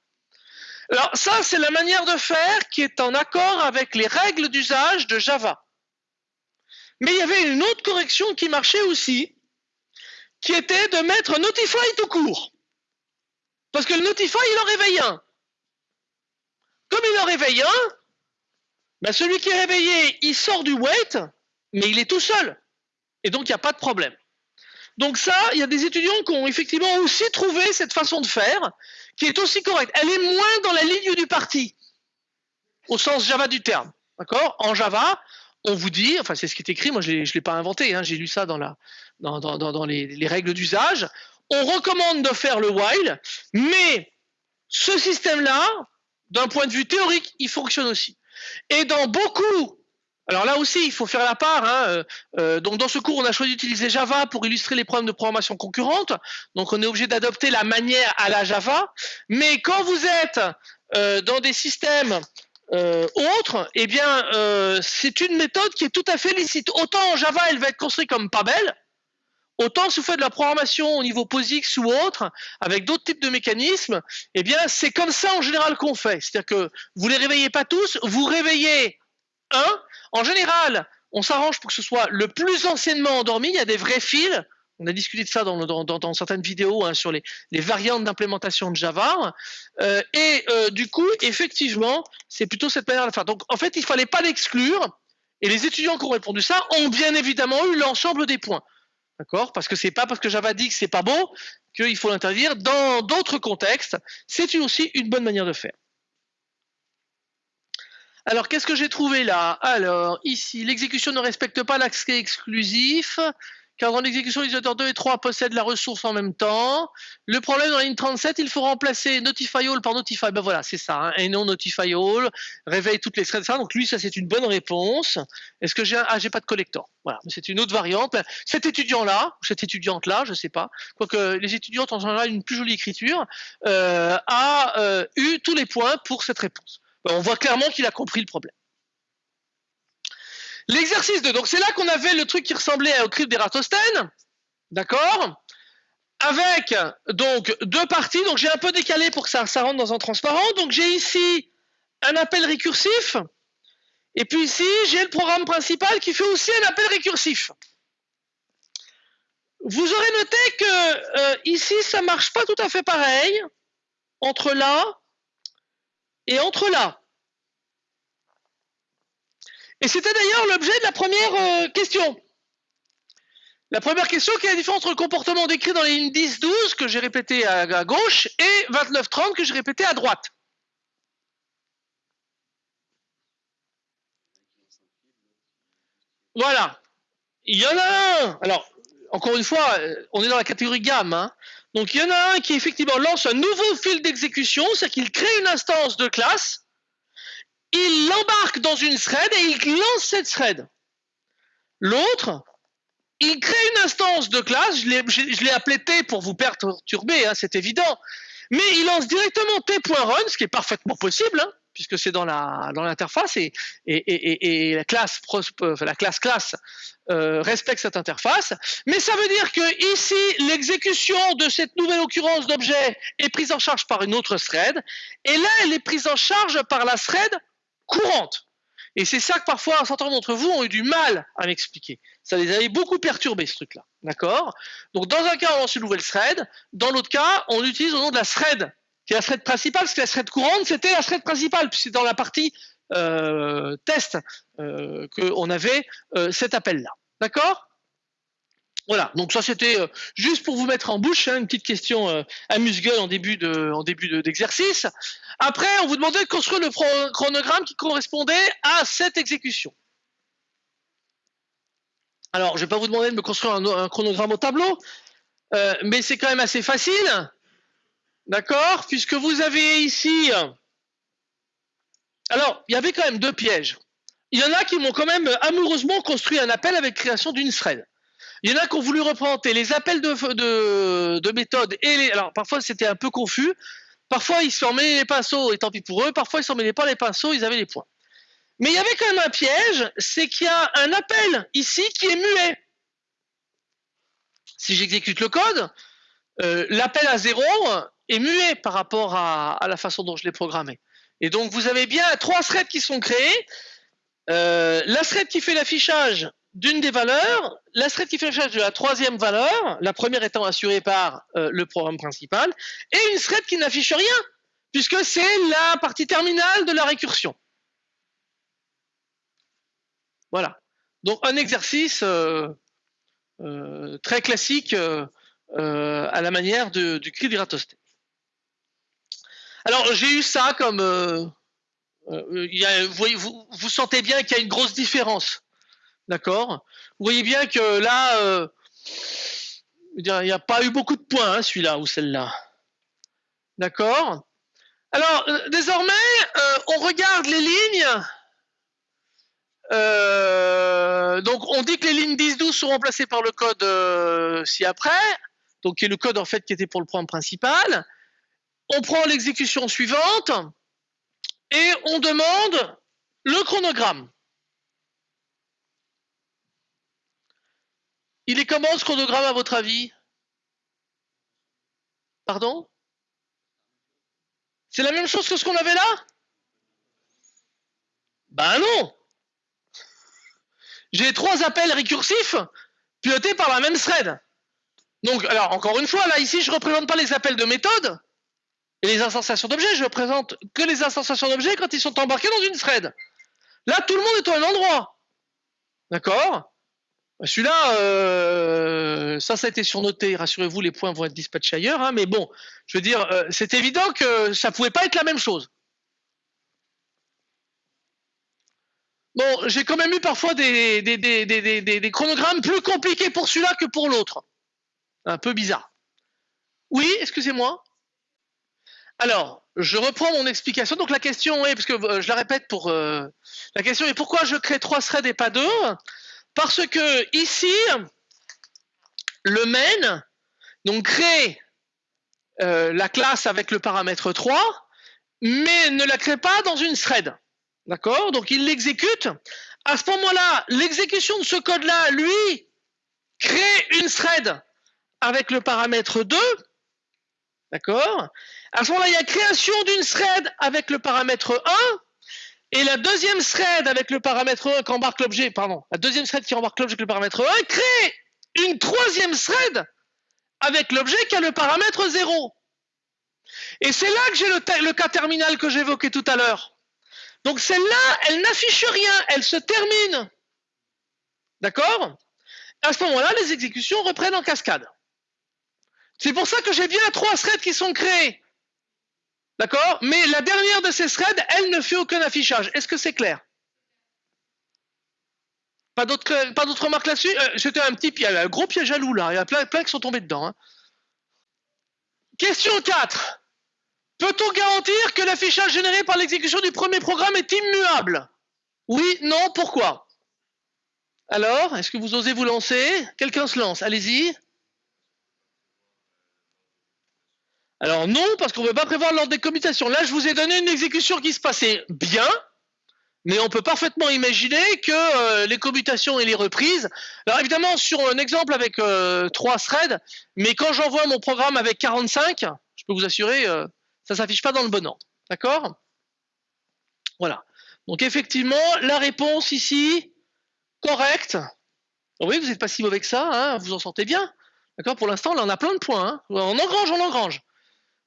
Alors ça, c'est la manière de faire qui est en accord avec les règles d'usage de Java. Mais il y avait une autre correction qui marchait aussi, qui était de mettre Notify tout court. Parce que le Notify, il en réveille un. Comme il en réveille un, ben celui qui est réveillé, il sort du wait, mais il est tout seul. Et donc, il n'y a pas de problème. Donc ça, il y a des étudiants qui ont effectivement aussi trouvé cette façon de faire, qui est aussi correcte. Elle est moins dans la ligne du parti, au sens Java du terme. D'accord? En Java, on vous dit, enfin c'est ce qui est écrit, moi je ne l'ai pas inventé, hein, j'ai lu ça dans, la, dans, dans, dans les, les, règles d'usage, on recommande de faire le while, mais ce système-là, d'un point de vue théorique, il fonctionne aussi. Et dans beaucoup alors là aussi, il faut faire la part. Hein. Euh, euh, donc dans ce cours, on a choisi d'utiliser Java pour illustrer les problèmes de programmation concurrente. Donc on est obligé d'adopter la manière à la Java. Mais quand vous êtes euh, dans des systèmes autres, eh bien c'est une méthode qui est tout à fait licite. Autant Java, elle va être construite comme pas belle. Autant si vous faites de la programmation au niveau POSIX ou autre, avec d'autres types de mécanismes, eh bien c'est comme ça en général qu'on fait. C'est-à-dire que vous les réveillez pas tous, vous réveillez un, en général, on s'arrange pour que ce soit le plus anciennement endormi. Il y a des vrais fils. On a discuté de ça dans, certaines vidéos hein, sur les, variantes d'implémentation de Java. Euh, et euh, du coup, effectivement, c'est plutôt cette manière de faire. Donc, en fait, il ne fallait pas l'exclure. Et les étudiants qui ont répondu ça ont bien évidemment eu l'ensemble des points. D'accord? Parce que c'est pas parce que Java dit que c'est pas beau qu'il faut l'interdire. Dans d'autres contextes, c'est aussi une bonne manière de faire. Alors, qu'est-ce que j'ai trouvé là? Alors, ici, l'exécution ne respecte pas l'accès exclusif, car dans l'exécution, les auteurs 2 et 3 possèdent la ressource en même temps. Le problème dans la ligne 37, il faut remplacer Notify All par Notify. Ben voilà, c'est ça, hein, et non Notify All, réveille toutes les threads, ça. Donc lui, ça c'est une bonne réponse. Est-ce que j'ai un... Ah, j'ai pas de collector. Voilà, c'est une autre variante. Cet étudiant-là, cette étudiante-là, je sais pas, quoique les étudiantes en général une plus jolie écriture, euh, a euh, eu tous les points pour cette réponse. On voit clairement qu'il a compris le problème. L'exercice 2, donc c'est là qu'on avait le truc qui ressemblait au crypte d'Eratosthène, d'accord? Avec donc deux parties, donc j'ai un peu décalé pour que ça, ça rentre dans un transparent, donc j'ai ici un appel récursif, et puis ici j'ai le programme principal qui fait aussi un appel récursif. Vous aurez noté que euh, ici ça marche pas tout à fait pareil entre là et entre là. Et c'était d'ailleurs l'objet de la première euh, question. La première question, quelle est la différence entre le comportement décrit dans les lignes 10-12 que j'ai répété à, gauche et 29-30 que j'ai répété à droite Voilà. Il y en a un. Alors, encore une fois, euh, on est dans la catégorie gamme. Hein. Donc, il y en a un qui effectivement lance un nouveau fil d'exécution, c'est qu'il crée une instance de classe, il l'embarque dans une thread et il lance cette thread. L'autre, il crée une instance de classe, je l'ai appelé T pour vous perturber, hein, c'est évident, mais il lance directement T.run, ce qui est parfaitement possible, hein, puisque c'est dans la dans l'interface et, et, et, la classe la classe classe euh, respecte cette interface. Mais ça veut dire que ici l'exécution de cette nouvelle occurrence d'objet est prise en charge par une autre thread, et là elle est prise en charge par la thread courante. Et c'est ça que parfois un certain nombre d'entre vous ont eu du mal à m'expliquer. Ça les avait beaucoup perturbés, ce truc-là. D'accord? Donc, dans un cas, on lance une nouvelle thread. Dans l'autre cas, on utilise au nom de la thread, qui est la thread principale, parce que la thread courante, c'était la thread principale, puisque c'est dans la partie euh, test euh, qu'on avait euh, cet appel-là. D'accord? Voilà, donc ça c'était euh, juste pour vous mettre en bouche, hein, une petite question euh, amuse-gueule en début d'exercice. Après, on vous demandait de construire le chronogramme qui correspondait à cette exécution. Alors, je ne vais pas vous demander de me construire un, chronogramme au tableau, mais c'est quand même assez facile, d'accord? Puisque vous avez ici... Alors, il y avait quand même deux pièges. Il y en a qui m'ont quand même amoureusement construit un appel avec création d'une thread. Il y en a qui ont voulu représenter les appels de méthode et les. Alors parfois c'était un peu confus. Parfois ils s'en mêlaient les pinceaux et tant pis pour eux. Parfois ils s'en mêlaient pas les pinceaux, ils avaient les points. Mais il y avait quand même un piège, c'est qu'il y a un appel ici qui est muet. Si j'exécute le code, euh, l'appel à zéro est muet par rapport à, la façon dont je l'ai programmé. Et donc vous avez bien trois threads qui sont créés. Euh, la thread qui fait l'affichage d'une des valeurs, la thread qui fait l'affichage de la troisième valeur, la première étant assurée par euh, le programme principal, et une thread qui n'affiche rien, puisque c'est la partie terminale de la récursion. Voilà. Donc un exercice euh, très classique à la manière du cri d'Iratosthène. Alors j'ai eu ça comme euh, vous, vous, sentez bien qu'il y a une grosse différence. D'accord? Vous voyez bien que là, euh, il n'y a pas eu beaucoup de points, hein, celui-là ou celle-là. D'accord? Alors, euh, désormais, on regarde les lignes. donc, on dit que les lignes 10-12 sont remplacées par le code ci-après, donc qui est le code en fait qui était pour le programme principal. On prend l'exécution suivante et on demande le chronogramme. Il est comment ce chronogramme à votre avis? Pardon? C'est la même chose que ce qu'on avait là? Ben non! J'ai trois appels récursifs pilotés par la même thread. Donc, alors, encore une fois, là, ici, je ne représente pas les appels de méthode, les instanciations d'objets, je présente que les instanciations d'objets quand ils sont embarqués dans une thread. Là, tout le monde est au même endroit. D'accord? Celui-là, euh, ça, ça a été surnoté. Rassurez-vous, les points vont être dispatchés ailleurs. Hein, mais bon, je veux dire, euh, c'est évident que ça pouvait pas être la même chose. Bon, j'ai quand même eu parfois des chronogrammes plus compliqués pour celui-là que pour l'autre. Un peu bizarre. Oui, excusez-moi. Alors, je reprends mon explication. Donc la question est, parce que euh, je la répète pour euh, la question est pourquoi je crée trois threads et pas deux? Parce que ici, le main donc crée euh, la classe avec le paramètre 3, mais ne la crée pas dans une thread. D'accord? Donc il l'exécute. À ce moment-là, l'exécution de ce code-là, lui, crée une thread avec le paramètre 2. D'accord? À ce moment-là, il y a création d'une thread avec le paramètre 1 et la deuxième thread avec le paramètre 1 qui embarque l'objet, pardon, la deuxième thread qui embarque l'objet avec le paramètre 1 crée une troisième thread avec l'objet qui a le paramètre 0. Et c'est là que j'ai le, cas terminal que j'évoquais tout à l'heure. Donc celle-là, elle n'affiche rien, elle se termine. D'accord? À ce moment-là, les exécutions reprennent en cascade. C'est pour ça que j'ai bien trois threads qui sont créés. D'accord? Mais la dernière de ces threads, elle ne fait aucun affichage. Est-ce que c'est clair? Pas d'autres remarques là-dessus? Euh, C'était un petit piège, un gros piège à loup là. Il y a plein, plein qui sont tombés dedans. Hein. Question 4. Peut-on garantir que l'affichage généré par l'exécution du premier programme est immuable? Oui, non, pourquoi? Alors, est-ce que vous osez vous lancer? Quelqu'un se lance, allez-y. Alors non, parce qu'on ne peut pas prévoir l'ordre des commutations. Là, je vous ai donné une exécution qui se passait bien, mais on peut parfaitement imaginer que euh, les commutations et les reprises. Alors évidemment, sur un exemple avec euh, trois threads, mais quand j'envoie mon programme avec 45, je peux vous assurer, euh, ça ne s'affiche pas dans le bon ordre. D'accord? Voilà. Donc effectivement, la réponse ici, correcte. Oui, vous n'êtes pas si mauvais que ça, hein, vous en sortez bien. D'accord? Pour l'instant, là, on a plein de points. Hein. On engrange, on engrange.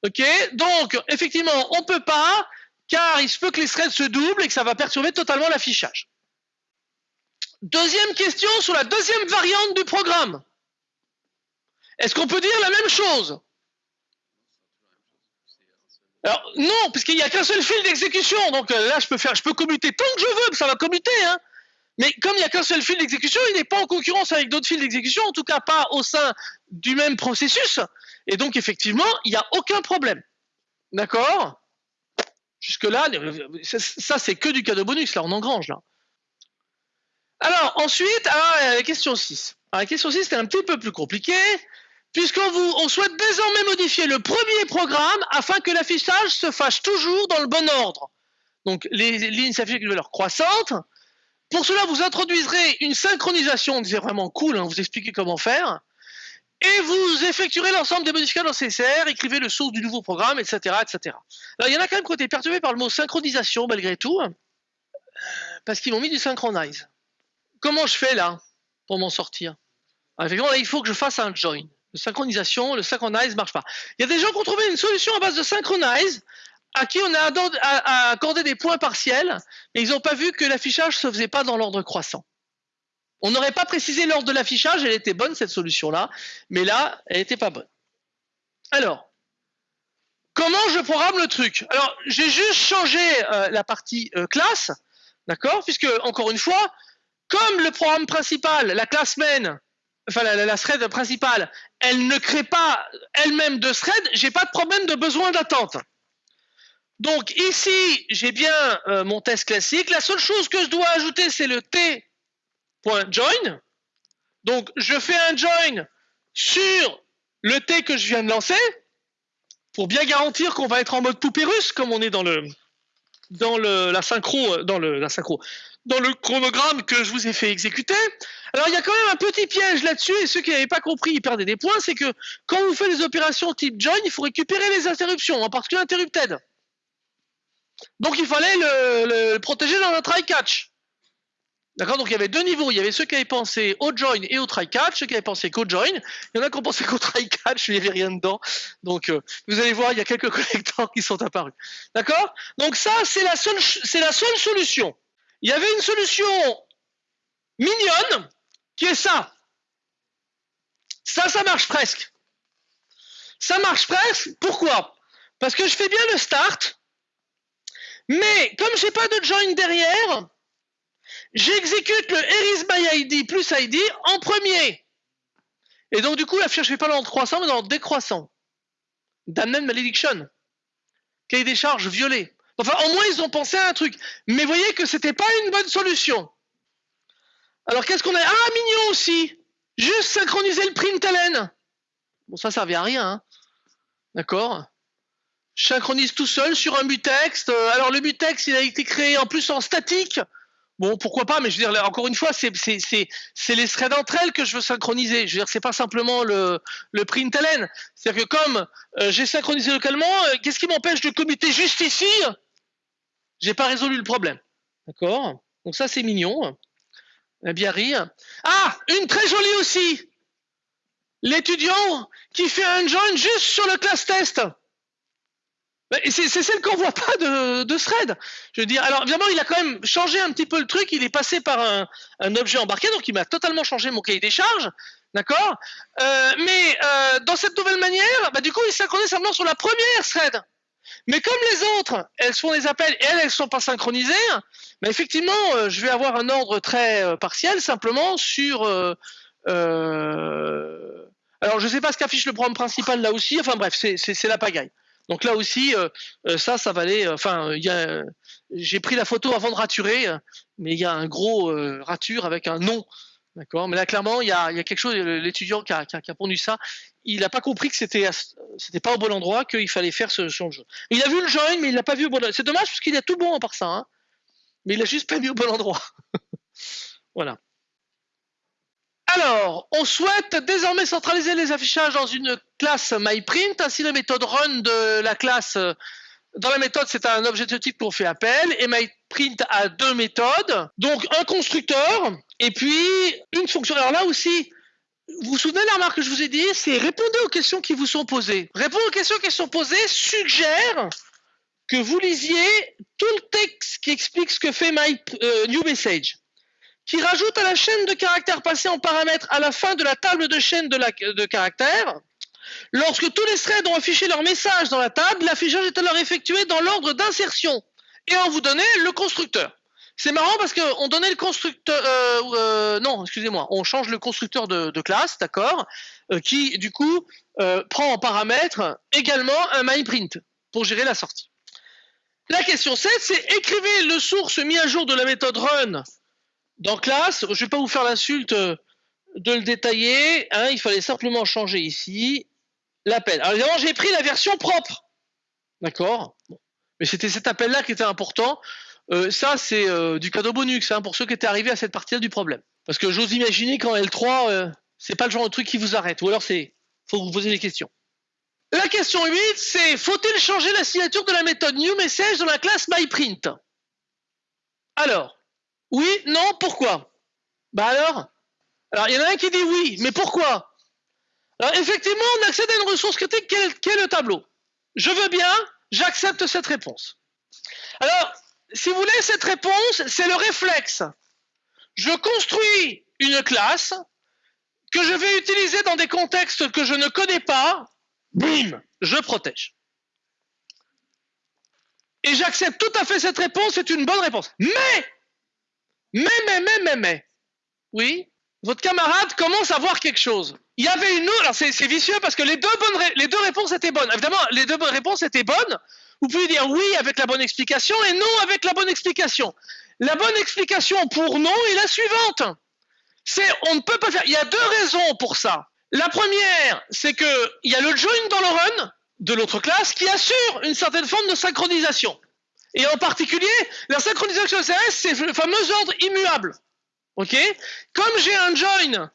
Ok Donc, effectivement, on ne peut pas, car il se peut que les threads se doublent et que ça va perturber totalement l'affichage. Deuxième question sur la deuxième variante du programme. Est-ce qu'on peut dire la même chose? Alors non, puisqu'il n'y a qu'un seul fil d'exécution. Donc euh, là, je peux faire, je peux commuter tant que je veux, ça va commuter. Hein. Mais comme il n'y a qu'un seul fil d'exécution, il n'est pas en concurrence avec d'autres fils d'exécution, en tout cas pas au sein du même processus. Et donc, effectivement, il n'y a aucun problème. D'accord? Jusque-là, ça, c'est que du cadeau bonus, là, on engrange, là. Alors, ensuite, à la question 6. la question 6, c'est un petit peu plus compliqué, puisqu'on on souhaite désormais modifier le premier programme afin que l'affichage se fasse toujours dans le bon ordre. Donc, les lignes s'affichent avec une valeur croissante. Pour cela, vous introduiserez une synchronisation, c'est vraiment cool, hein, vous expliquer comment faire et vous effectuerez l'ensemble des modifications nécessaires, écrivez le source du nouveau programme, etc., etc. Alors, il y en a quand même qui ont été perturbés par le mot synchronisation, malgré tout, parce qu'ils m'ont mis du synchronize. Comment je fais, là, pour m'en sortir? Effectivement, il faut que je fasse un join. Le synchronisation, le synchronize ne marche pas. Il y a des gens qui ont trouvé une solution à base de synchronize, à qui on a accordé des points partiels, mais ils n'ont pas vu que l'affichage ne se faisait pas dans l'ordre croissant. On n'aurait pas précisé l'ordre de l'affichage, elle était bonne cette solution-là, mais là, elle n'était pas bonne. Alors, comment je programme le truc? Alors, j'ai juste changé euh, la partie euh, classe, d'accord? Puisque, encore une fois, comme le programme principal, la classe main, enfin la, thread principale, elle ne crée pas elle-même de thread, j'ai pas de problème de besoin d'attente. Donc ici, j'ai bien euh, mon test classique. La seule chose que je dois ajouter, c'est le T .join. Donc, je fais un join sur le T que je viens de lancer pour bien garantir qu'on va être en mode poupée russe comme on est dans le dans le la synchro dans le la synchro dans le chronogramme que je vous ai fait exécuter. Alors il y a quand même un petit piège là-dessus et ceux qui n'avaient pas compris ils perdaient des points, c'est que quand vous faites des opérations type join, il faut récupérer les interruptions, en particulier interrupted. Donc il fallait le, le protéger dans un try catch. D'accord Donc il y avait deux niveaux. Il y avait ceux qui avaient pensé au join et au try catch, ceux qui avaient pensé qu'au join. Il y en a qui ont pensé qu'au try catch, il n'y avait rien dedans. Donc euh, vous allez voir, il y a quelques collecteurs qui sont apparus. D'accord? Donc ça, c'est la, seule, c'est la seule solution. Il y avait une solution mignonne qui est ça. Ça, ça marche presque. Ça marche presque. Pourquoi? Parce que je fais bien le start, mais comme je n'ai pas de join derrière, J'exécute le ErisMyID plus ID en premier. Et donc, du coup, la fiche ne fait pas dans croissant, mais dans le décroissant. Damned Malediction. Cahier des charges violé. Enfin, au moins, ils ont pensé à un truc. Mais voyez que c'était pas une bonne solution. Alors, qu'est-ce qu'on a? Ah, mignon aussi Juste synchroniser le println. Bon, ça, ça servait à rien. Hein. D'accord? Synchronise tout seul sur un mutex. Euh, alors, le mutex, il a été créé en plus en statique. Bon, pourquoi pas, mais je veux dire, encore une fois, c'est les threads entre elles que je veux synchroniser. Je veux dire, c'est pas simplement le, le println. C'est-à-dire que comme euh, j'ai synchronisé localement, euh, qu'est-ce qui m'empêche de commuter juste ici? J'ai pas résolu le problème. D'accord? Donc ça, c'est mignon. bien rire. Ah, une très jolie aussi. L'étudiant qui fait un join juste sur le class test. C'est celle qu'on voit pas de, de, thread. Je veux dire, alors évidemment, il a quand même changé un petit peu le truc. Il est passé par un, un objet embarqué, donc il m'a totalement changé mon cahier des charges. D'accord? Euh, Mais euh, dans cette nouvelle manière, bah, du coup, il synchronise simplement sur la première thread. Mais comme les autres, elles font des appels et elles, elles sont pas synchronisées, bah, effectivement, euh, je vais avoir un ordre très euh, partiel simplement sur. Euh, alors, je sais pas ce qu'affiche le programme principal là aussi. Enfin bref, c'est la pagaille. Donc là aussi, ça, ça va aller. Enfin, j'ai pris la photo avant de raturer, mais il y a un gros rature avec un nom D'accord? Mais là, clairement, il y a, quelque chose, l'étudiant qui a, pondu ça, il n'a pas compris que c'était c'était pas au bon endroit, qu'il fallait faire ce, genre. Il a vu le join, mais il l'a pas vu au bon endroit. C'est dommage parce qu'il a tout bon à part ça, mais il a juste pas mis au bon endroit. voilà. Alors, on souhaite désormais centraliser les affichages dans une classe MyPrint. Ainsi, la méthode run de la classe dans la méthode, c'est un objet de type qu'on fait appel et MyPrint a deux méthodes. Donc un constructeur et puis une fonction. Alors là aussi, vous vous souvenez de la remarque que je vous ai dit? C'est répondre aux questions qui vous sont posées. Répondre aux questions qui sont posées suggère que vous lisiez tout le texte qui explique ce que fait My euh, qui rajoute à la chaîne de caractères passés en paramètres à la fin de la table de chaîne de, caractères Lorsque tous les threads ont affiché leur message dans la table, l'affichage est alors effectué dans l'ordre d'insertion et on vous donnait le constructeur. C'est marrant parce qu'on donnait le constructeur, euh, euh, non, excusez-moi, on change le constructeur de, classe, d'accord, euh, qui du coup prend en paramètre également un myPrint pour gérer la sortie. La question 7, c'est écrivez le source mis à jour de la méthode run dans classe. Je ne vais pas vous faire l'insulte de le détailler, hein, il fallait simplement changer ici l'appel. Alors évidemment, j'ai pris la version propre. D'accord Mais c'était cet appel-là qui était important. Euh, ça, c'est euh, du cadeau bonus hein, pour ceux qui étaient arrivés à cette partie-là du problème. Parce que j'ose imaginer qu'en L3, euh, c'est pas le genre de truc qui vous arrête. Ou alors, c'est faut vous poser des questions. La question 8, c'est faut-il changer la signature de la méthode newMessage dans la classe myPrint? Alors, oui, non, pourquoi? Bah alors? Alors, il y en a un qui dit oui, mais pourquoi? Alors effectivement, on accède à une ressource critique qui est, le tableau? Je veux bien, j'accepte cette réponse. Alors, si vous voulez, cette réponse, c'est le réflexe. Je construis une classe que je vais utiliser dans des contextes que je ne connais pas. Bim, je protège. Et j'accepte tout à fait cette réponse, c'est une bonne réponse. Mais, mais, mais, mais, mais, mais, oui, votre camarade commence à voir quelque chose. Il y avait une autre, alors c'est vicieux parce que les deux, bonnes, les deux réponses étaient bonnes. Évidemment, les deux réponses étaient bonnes. Vous pouvez dire oui avec la bonne explication et non avec la bonne explication. La bonne explication pour non est la suivante. C'est on ne peut pas faire. Il y a deux raisons pour ça. La première, c'est que il y a le join dans le run de l'autre classe qui assure une certaine forme de synchronisation. Et en particulier, la synchronisation CSS, c'est le fameux ordre immuable. Ok? Comme j'ai un join,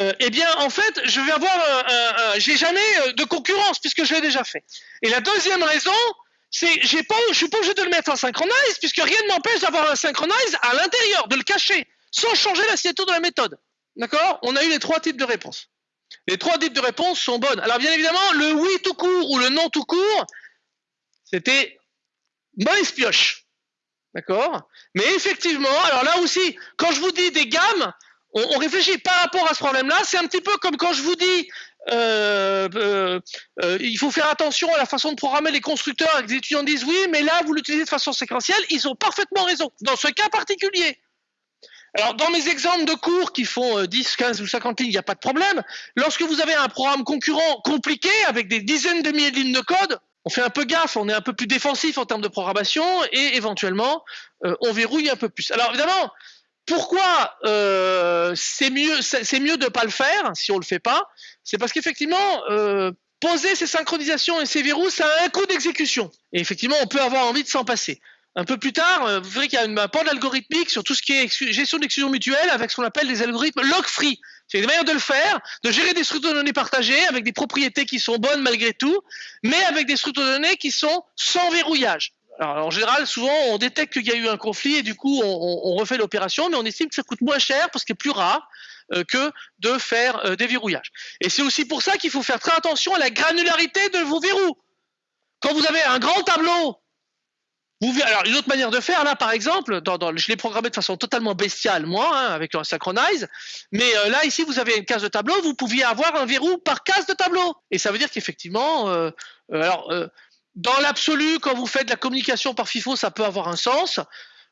euh, eh bien, en fait, je vais avoir, un, j'ai jamais euh, de concurrence puisque je l'ai déjà fait. Et la deuxième raison, c'est, j'ai pas, je suis pas obligé de le mettre en synchronize puisque rien ne m'empêche d'avoir un synchronize à l'intérieur, de le cacher, sans changer la signature de la méthode. D'accord? On a eu les trois types de réponses. Les trois types de réponses sont bonnes. Alors, bien évidemment, le oui tout court ou le non tout court, c'était mauvaise pioche. D'accord? Mais effectivement, alors là aussi, quand je vous dis des gammes, on, réfléchit par rapport à ce problème-là. C'est un petit peu comme quand je vous dis euh, euh, euh, il faut faire attention à la façon de programmer les constructeurs. Les étudiants disent oui, mais là, vous l'utilisez de façon séquentielle. Ils ont parfaitement raison. Dans ce cas particulier. Alors, dans mes exemples de cours qui font 10, 15 ou 50 lignes, il n'y a pas de problème. Lorsque vous avez un programme concurrent compliqué avec des dizaines de milliers de lignes de code, on fait un peu gaffe, on est un peu plus défensif en termes de programmation et éventuellement euh, on verrouille un peu plus. Alors évidemment, pourquoi euh, c'est mieux de pas le faire si on le fait pas? C'est parce qu'effectivement euh, poser ces synchronisations et ces verrous, ça a un coût d'exécution. Et effectivement, on peut avoir envie de s'en passer. Un peu plus tard, vous verrez qu'il y a une bande algorithmique sur tout ce qui est gestion d'exclusion mutuelle avec ce qu'on appelle des algorithmes log-free. C'est une manière de le faire, de gérer des structures de données partagées avec des propriétés qui sont bonnes malgré tout, mais avec des structures de données qui sont sans verrouillage. Alors, en général, souvent, on détecte qu'il y a eu un conflit et du coup, on, refait l'opération, mais on estime que ça coûte moins cher parce que c'est plus rare euh, que de faire euh, des verrouillages. Et c'est aussi pour ça qu'il faut faire très attention à la granularité de vos verrous. quand vous avez un grand tableau, alors une autre manière de faire là, par exemple, je l'ai programmé de façon totalement bestiale moi, hein, avec le synchronize, mais euh, là ici vous avez une case de tableau, vous pouviez avoir un verrou par case de tableau, et ça veut dire qu'effectivement, euh, euh, alors dans l'absolu, quand vous faites de la communication par FIFO, ça peut avoir un sens.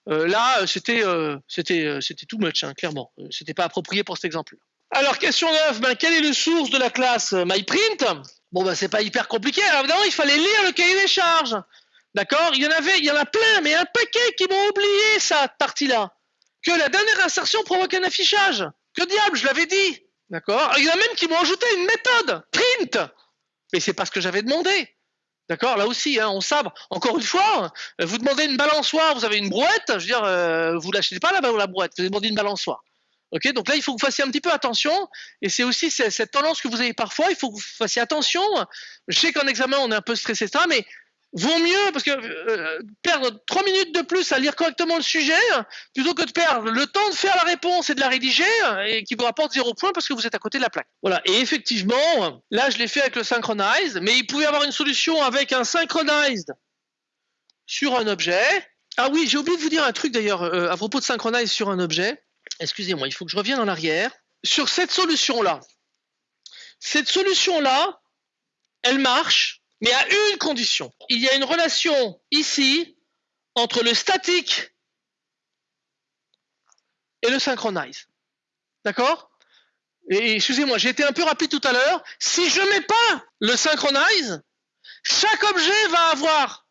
là, c'était c'était c'était too much, hein, clairement. C'était pas approprié pour cet exemple. -là. Alors question 9, ben, quelle est le source de la classe MyPrint? Bon ben c'est pas hyper compliqué. Alors évidemment, il fallait lire le cahier des charges. D'accord? Il y en avait, il y en a plein, mais un paquet qui m'ont oublié cette partie-là. Que la dernière insertion provoque un affichage. Que diable, je l'avais dit. D'accord? Il y en a même qui m'ont ajouté une méthode, print. Mais c'est pas ce que j'avais demandé. D'accord? Là aussi, hein, on sabre. Encore une fois, vous demandez une balançoire, vous avez une brouette, je veux dire, euh, vous l'achetez pas là la brouette, vous demandez une balançoire. Ok, donc là, il faut que vous fassiez un petit peu attention, et c'est aussi cette tendance que vous avez parfois, il faut que vous fassiez attention. Je sais qu'en examen, on est un peu stressé ça, mais vaut mieux parce que euh, perdre trois minutes de plus à lire correctement le sujet plutôt que de perdre le temps de faire la réponse et de la rédiger et qui vous rapporte zéro point parce que vous êtes à côté de la plaque. Voilà. Et effectivement, là je l'ai fait avec le synchronize, mais il pouvait y avoir une solution avec un synchronized sur un objet. Ah oui, j'ai oublié de vous dire un truc d'ailleurs euh, à propos de synchronize sur un objet. Excusez-moi, il faut que je revienne en arrière. Sur cette solution là, cette solution là, elle marche mais à une condition. Il y a une relation ici entre le statique et le synchronize. D'accord? Et excusez-moi, j'ai été un peu rapide tout à l'heure. Si je mets pas le synchronize, chaque objet va avoir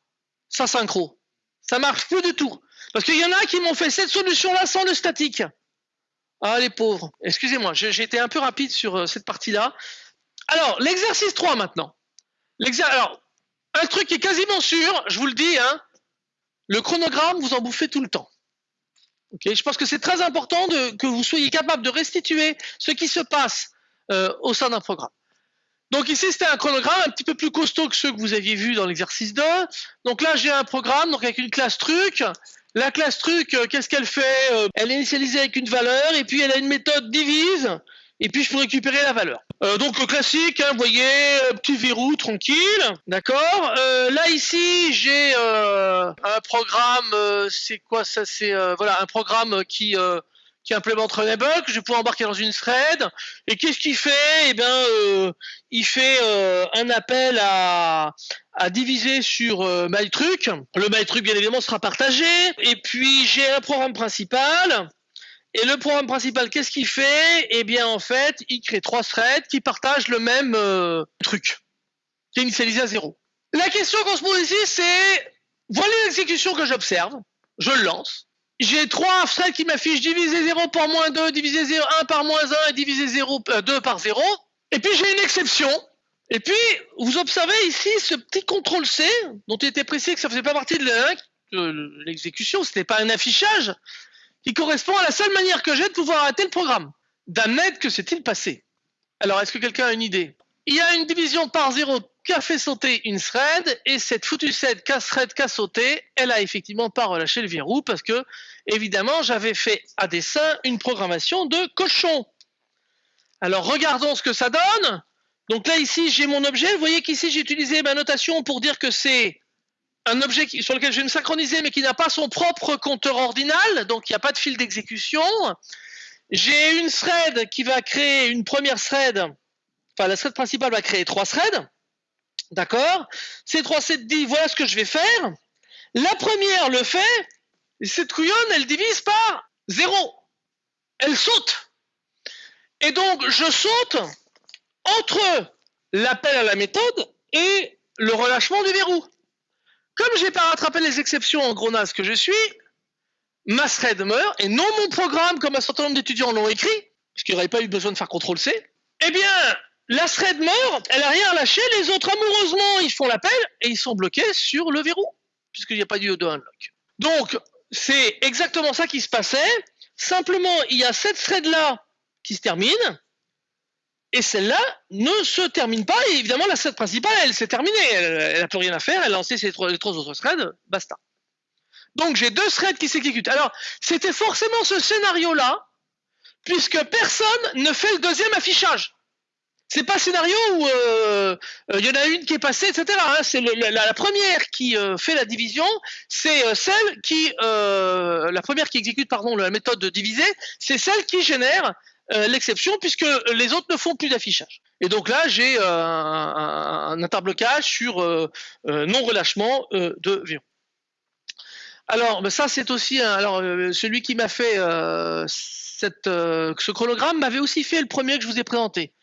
sa synchro. Ça marche plus du tout. Parce qu'il y en a qui m'ont fait cette solution-là sans le statique. Ah, les pauvres. Excusez-moi, j'ai été un peu rapide sur euh, cette partie-là. Alors, l'exercice 3 maintenant. Alors, un truc qui est quasiment sûr, je vous le dis, hein, le chronogramme, vous en bouffez tout le temps. je pense que c'est très important que vous soyez capable de restituer ce qui se passe euh, au sein d'un programme. Donc ici, c'était un chronogramme un petit peu plus costaud que ceux que vous aviez vus dans l'exercice 2. Donc là, j'ai un programme donc avec une classe truc. La classe truc, euh, qu'est-ce qu'elle fait? Euh, Elle est initialisée avec une valeur et puis elle a une méthode divise et puis je peux récupérer la valeur. Euh, donc classique, hein, vous voyez, euh, petit verrou tranquille, d'accord. Euh, là ici j'ai euh, un programme, euh, c'est quoi ça C'est voilà un programme qui qui implémente Runable que je vais pouvoir embarquer dans une thread. Et qu'est-ce qu'il fait? Eh bien, il fait un appel à à diviser sur MyTruc. Le MyTruc bien évidemment sera partagé. Et puis j'ai un programme principal et le programme principal, qu'est-ce qu'il fait? Eh bien, en fait, il crée trois threads qui partagent le même euh, truc, qui est initialisé à zéro. La question qu'on se pose ici, c'est voilà l'exécution que j'observe, je le lance. J'ai trois threads qui m'affichent divisé 0 par moins 2, divisé 0, 1 par moins 1 et divisé 0, 2 euh, par 0. Et puis j'ai une exception. Et puis, vous observez ici ce petit contrôle C, dont il était précisé que ça faisait pas partie de l'exécution, c'était pas un affichage, qui correspond à la seule manière que j'ai de pouvoir arrêter le programme. D'Ahmed, que s'est-il passé? Alors, est-ce que quelqu'un a une idée? Il y a une division par zéro qui a fait sauter une thread, et cette foutue thread qu'a thread qu'a sauté, elle a effectivement pas relâché le verrou, parce que, évidemment, j'avais fait à dessein une programmation de cochon. Alors, regardons ce que ça donne. Donc là, ici, j'ai mon objet. Vous voyez qu'ici, j'ai utilisé ma notation pour dire que c'est un objet sur lequel je vais me synchroniser, mais qui n'a pas son propre compteur ordinal, donc il n'y a pas de fil d'exécution. J'ai une thread qui va créer une première thread, enfin la thread principale va créer trois threads, d'accord? Ces trois threads disent voilà ce que je vais faire. La première le fait, et cette couillonne, elle divise par zéro. Elle saute. Et donc je saute entre l'appel à la méthode et le relâchement du verrou. Comme j'ai pas rattrapé les exceptions en gros que je suis, ma thread meurt et non mon programme comme un certain nombre d'étudiants l'ont écrit, parce qu'il n'y aurait pas eu besoin de faire CTRL C. Eh bien, la thread meurt, elle a rien lâché, les autres amoureusement ils font l'appel et ils sont bloqués sur le verrou, puisqu'il n'y a pas eu de unlock. Donc, c'est exactement ça qui se passait. Simplement, il y a cette thread là qui se termine, et celle-là ne se termine pas. Et évidemment, la thread principale, elle s'est terminée. Elle n'a plus rien à faire. Elle a lancé ses trois, les trois autres threads. Basta. Donc, j'ai deux threads qui s'exécutent. Alors, c'était forcément ce scénario-là, puisque personne ne fait le deuxième affichage. C'est pas scénario où euh, il y en a une qui est passée, etc. Hein. C'est la, la, première qui fait la division, c'est celle qui, la première qui exécute pardon la méthode de diviser, c'est celle qui génère l'exception puisque les autres ne font plus d'affichage. Et donc là, j'ai un, un, interblocage sur non relâchement de verrou. Alors, ben ça c'est aussi alors euh, celui qui m'a fait euh, euh, ce chronogramme m'avait aussi fait le premier que je vous ai présenté.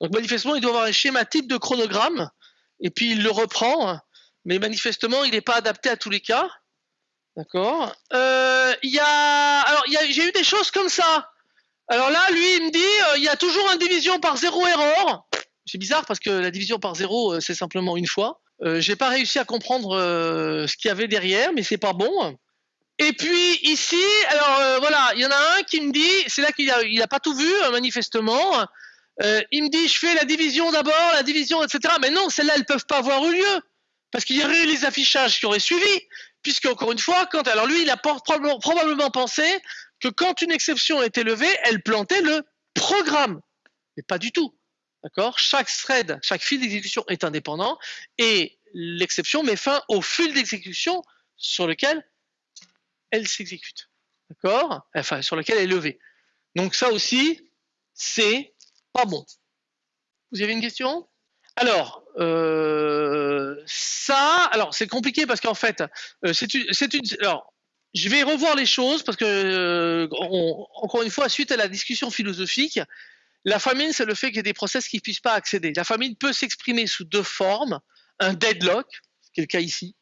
Donc manifestement, il doit avoir un schéma type de chronogramme et puis il le reprend, mais manifestement, il n'est pas adapté à tous les cas. D'accord. Il y a alors j'ai eu des choses comme ça. Alors là, lui, il me dit, il y a toujours une division par zéro erreur. C'est bizarre parce que la division par zéro, c'est simplement une fois. Euh, j'ai pas réussi à comprendre euh, ce qu'il y avait derrière, mais c'est pas bon. Et puis ici, alors euh, voilà, il y en a un qui me dit, c'est là qu'il a, il a pas tout vu manifestement. il me dit, je fais la division d'abord, la division, etc. Mais non, celles-là, elles peuvent pas avoir eu lieu parce qu'il y aurait eu les affichages qui auraient suivi. Puisque encore une fois, quand alors lui, il a probablement pensé que quand une exception était levée, elle plantait le programme, mais pas du tout. D'accord? Chaque thread, chaque fil d'exécution est indépendant et l'exception met fin au fil d'exécution sur lequel elle s'exécute. D'accord? Enfin, sur lequel elle est levée. Donc ça aussi, c'est pas bon. Vous avez une question? Alors, euh, ça, alors c'est compliqué parce qu'en fait, euh, c'est une, alors, je vais revoir les choses parce que, euh, encore une fois, suite à la discussion philosophique, la famine, c'est le fait qu'il y ait des process qui ne puissent pas accéder. La famine peut s'exprimer sous deux formes, un deadlock, qui est le cas ici,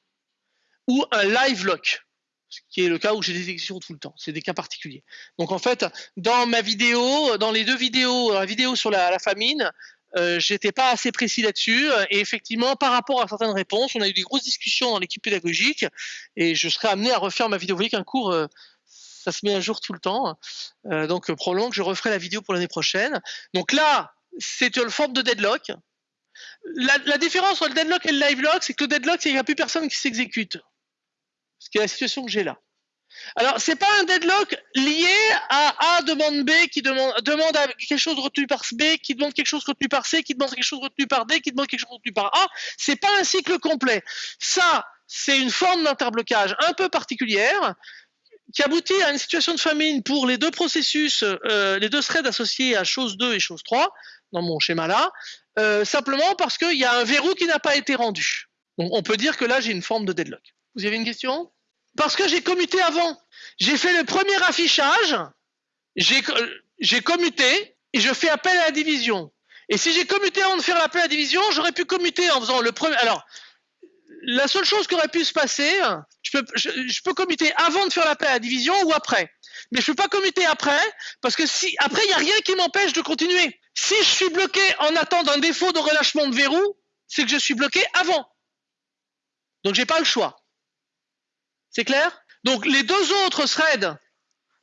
ou un live lock, ce qui est le cas où j'ai des exécutions tout le temps. C'est des cas particuliers. Donc en fait, dans ma vidéo, dans les deux vidéos, la vidéo sur la, famine, euh, j'étais pas assez précis là-dessus. Et effectivement, par rapport à certaines réponses, on a eu des grosses discussions dans l'équipe pédagogique, et je serai amené à refaire ma vidéo. Vous voyez qu'un cours euh, ça se met à jour tout le temps. Euh, donc probablement que je referai la vidéo pour l'année prochaine. Donc là, c'est une forme de deadlock. La, différence entre le deadlock et le live lock, c'est que le deadlock, c'est qu'il n'y a plus personne qui s'exécute. Ce qui est la situation que j'ai là. Alors, c'est pas un deadlock lié à A demande B qui demande, quelque chose retenu par B, qui demande quelque chose retenu par C, qui demande quelque chose retenu par D, qui demande quelque chose retenu par A. C'est pas un cycle complet. Ça, c'est une forme d'interblocage un peu particulière qui aboutit à une situation de famine pour les deux processus, euh, les deux threads associés à chose 2 et chose 3, dans mon schéma là, euh, simplement parce qu'il y a un verrou qui n'a pas été rendu. Donc on peut dire que là j'ai une forme de deadlock. Vous avez une question? Parce que j'ai commuté avant. J'ai fait le premier affichage, j'ai commuté et je fais appel à la division. Et si j'ai commuté avant de faire l'appel à la division, j'aurais pu commuter en faisant le premier. Alors, la seule chose qui aurait pu se passer, je peux, je, commuter avant de faire l'appel à la division ou après. Mais je peux pas commuter après, parce que si, après, il n'y a rien qui m'empêche de continuer. Si je suis bloqué en attendant un défaut de relâchement de verrou, c'est que je suis bloqué avant. Donc j'ai pas le choix. C'est clair? Donc les deux autres threads,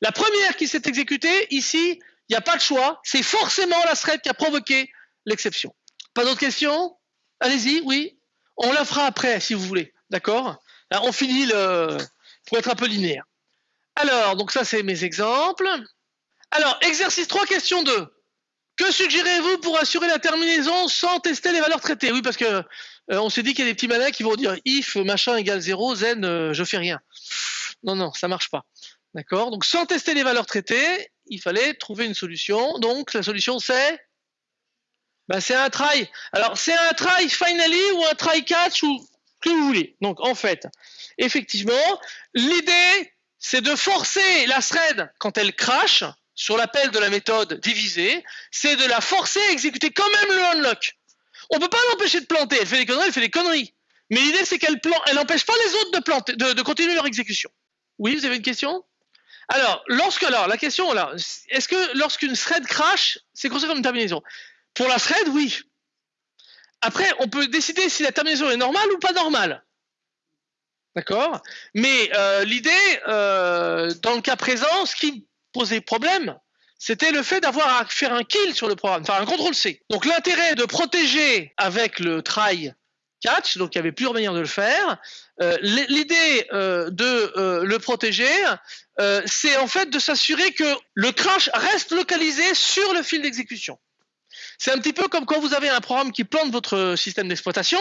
la première qui s'est exécutée, ici, il n'y a pas de choix. C'est forcément la thread qui a provoqué l'exception. Pas d'autres questions? Allez-y, oui on la fera après, si vous voulez. D'accord? On finit le. pour être un peu linéaire. Alors, donc ça, c'est mes exemples. Alors, exercice 3, question 2. Que suggérez-vous pour assurer la terminaison sans tester les valeurs traitées? Oui, parce que euh, on s'est dit qu'il y a des petits malins qui vont dire if machin égale 0, zen, euh, je fais rien. Non, non, ça marche pas. D'accord? Donc, sans tester les valeurs traitées, il fallait trouver une solution. Donc, la solution, c'est? Ben, c'est un try. Alors, c'est un try finally ou un try catch ou que vous voulez. Donc, en fait, effectivement, l'idée, c'est de forcer la thread quand elle crache sur l'appel de la méthode divisée, c'est de la forcer à exécuter quand même le unlock. On peut pas l'empêcher de planter. Elle fait des conneries, elle fait des conneries. Mais l'idée, c'est qu'elle elle n'empêche pas les autres de continuer leur exécution. Oui, vous avez une question? Alors, lorsque, la question, est-ce que lorsqu'une thread crash, c'est considéré comme une terminaison? Pour la thread, oui. Après, on peut décider si la terminaison est normale ou pas normale. D'accord? Mais euh, l'idée, euh, dans le cas présent, ce qui posait problème, c'était le fait d'avoir à faire un kill sur le programme, enfin un contrôle C. Donc l'intérêt de protéger avec le try catch, donc il y avait plusieurs manières de le faire. Euh, l'idée de le protéger, c'est en fait de s'assurer que le crash reste localisé sur le fil d'exécution. C'est un petit peu comme quand vous avez un programme qui plante votre système d'exploitation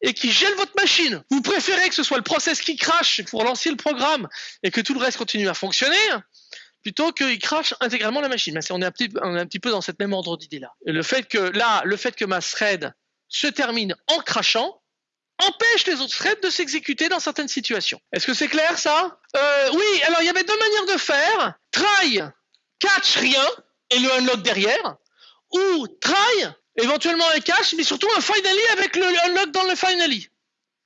et qui gèle votre machine. Vous préférez que ce soit le process qui crache pour lancer le programme et que tout le reste continue à fonctionner plutôt qu'il crache intégralement la machine. on, est un petit, un petit peu dans cette même ordre d'idée là. Et le fait que là, le fait que ma thread se termine en crachant empêche les autres threads de s'exécuter dans certaines situations. Est-ce que c'est clair ça? Euh, Oui, alors il y avait deux manières de faire. Try, catch rien et le unlock derrière, ou try, éventuellement un catch, mais surtout un finally avec le unlock dans le finally.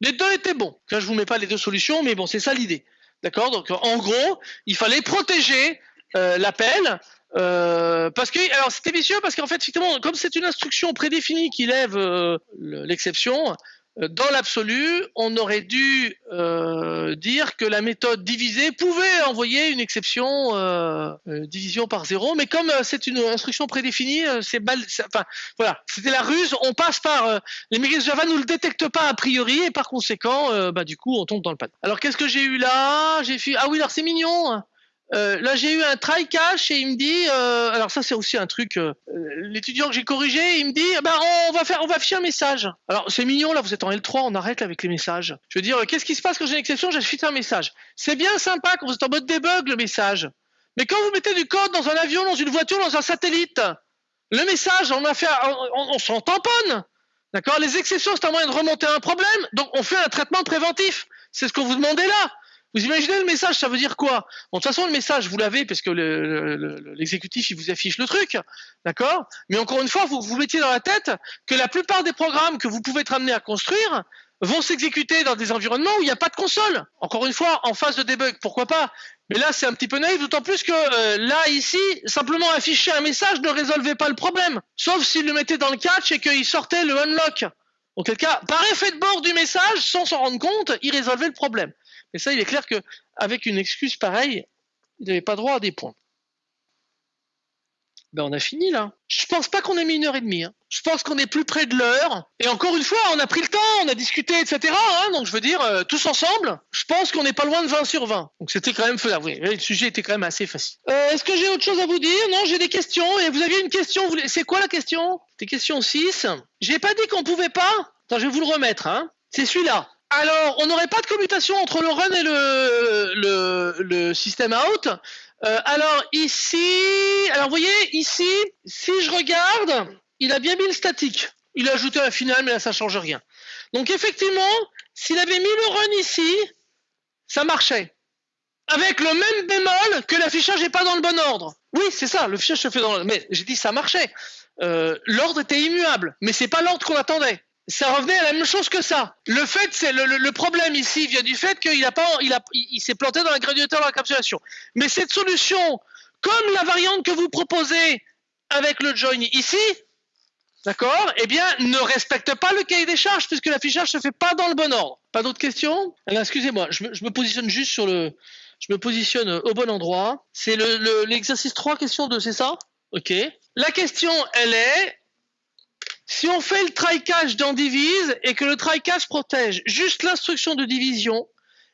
Les deux étaient bons. Là, je vous mets pas les deux solutions, mais bon, c'est ça l'idée. D'accord Donc, en gros, il fallait protéger euh, l'appel. Euh, parce que, alors c'était vicieux parce qu'en fait, effectivement, comme c'est une instruction prédéfinie qui lève euh, l'exception, dans l'absolu, on aurait dû euh, dire que la méthode divisée pouvait envoyer une exception euh, euh division par zéro, mais comme c'est une instruction prédéfinie, c'est. Enfin, voilà, c'était la ruse. On passe par les mécanismes Java nous le détectent pas a priori et par conséquent, bah du coup, on tombe dans le panneau. Alors qu'est-ce que j'ai eu là? J'ai fait ah oui, alors c'est mignon. Euh, là, j'ai eu un try cache et il me dit, euh, alors ça c'est aussi un truc, euh, l'étudiant que j'ai corrigé, il me dit, bah on va faire, on va afficher un message. Alors c'est mignon là, vous êtes en L3, on arrête avec les messages. Je veux dire, qu'est-ce qui se passe quand j'ai une exception J'affiche un message. C'est bien sympa quand vous êtes en mode debug le message, mais quand vous mettez du code dans un avion, dans une voiture, dans un satellite, le message, on a fait, on, on s'en tamponne. D'accord? Les exceptions, c'est un moyen de remonter un problème, donc on fait un traitement préventif. C'est ce qu'on vous demandait là. Vous imaginez le message, ça veut dire quoi? Bon, de toute façon, le message, vous l'avez parce que l'exécutif, il vous affiche le truc, d'accord? Mais encore une fois, vous vous mettiez dans la tête que la plupart des programmes que vous pouvez être amené à construire vont s'exécuter dans des environnements où il n'y a pas de console. Encore une fois, en phase de debug, pourquoi pas? Mais là, c'est un petit peu naïf, d'autant plus que euh, là, ici, simplement afficher un message ne résolvait pas le problème. Sauf s'il le mettait dans le catch et qu'il sortait le unlock. Auquel cas, par effet de bord du message, sans s'en rendre compte, il résolvait le problème. Et ça, il est clair qu'avec une excuse pareille, il n'avait pas droit à des points. Ben on a fini là. Je pense pas qu'on ait mis une heure et demie. Hein. Je pense qu'on est plus près de l'heure. Et encore une fois, on a pris le temps, on a discuté, etc. Hein. donc je veux dire, euh, tous ensemble, je pense qu'on n'est pas loin de 20 sur 20. Donc c'était quand même faisable. Oui, le sujet était quand même assez facile. Euh, Est-ce que j'ai autre chose à vous dire? Non, j'ai des questions. Et vous aviez une question. C'est quoi la question? C'était question 6. J'ai pas dit qu'on pouvait pas. Attends, je vais vous le remettre. Hein. C'est celui-là. Alors, on n'aurait pas de commutation entre le run et le, système out. Euh, alors ici, alors vous voyez ici, si je regarde, il a bien mis le statique. Il a ajouté un final, mais là ça change rien. Donc effectivement, s'il avait mis le run ici, ça marchait. Avec le même bémol que l'affichage n'est pas dans le bon ordre. Oui, c'est ça, le se fait dans le... Mais j'ai dit ça marchait. Euh, l'ordre était immuable, mais c'est pas l'ordre qu'on attendait ça revenait à la même chose que ça. Le fait, c'est le, problème ici vient du fait qu'il a pas, il a, il, s'est planté dans la graduateur de l'encapsulation. Mais cette solution, comme la variante que vous proposez avec le join ici, d'accord, eh bien, ne respecte pas le cahier des charges puisque l'affichage se fait pas dans le bon ordre. Pas d'autres questions? Excusez-moi, je, me positionne juste sur le, je me positionne au bon endroit. C'est l'exercice 3, question 2, c'est ça? Ok. La question, elle est, si on fait le try-catch dans divise et que le try-catch protège juste l'instruction de division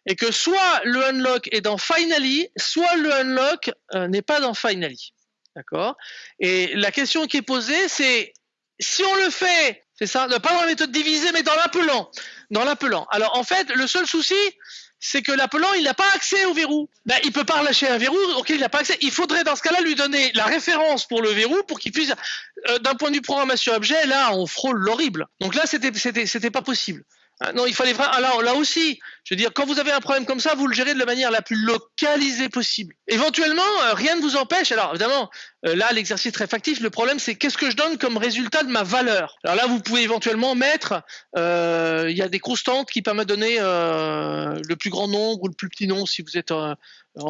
et que soit le unlock est dans finally, soit le unlock euh, n'est pas dans finally. D'accord? Et la question qui est posée, c'est si on le fait, c'est ça, pas dans la méthode divisée, mais dans l'appelant. Dans l'appelant. Alors en fait, le seul souci, c'est que l'appelant, il n'a pas accès au verrou. Ben, il peut pas relâcher un verrou auquel il n'a pas accès. Il faudrait dans ce cas-là lui donner la référence pour le verrou pour qu'il puisse, euh, d'un point de vue programmation objet, là, on frôle l'horrible. Donc là, c'était, c'était, c'était pas possible. Ah, non, il fallait vraiment. Alors là aussi, je veux dire, quand vous avez un problème comme ça, vous le gérez de la manière la plus localisée possible. Éventuellement, euh, rien ne vous empêche. Alors évidemment, euh, là, l'exercice très factif. Le problème, c'est qu'est-ce que je donne comme résultat de ma valeur? Alors là, vous pouvez éventuellement mettre. Euh, il y a des constantes qui permettent de donner le plus grand nombre ou le plus petit nombre si vous êtes en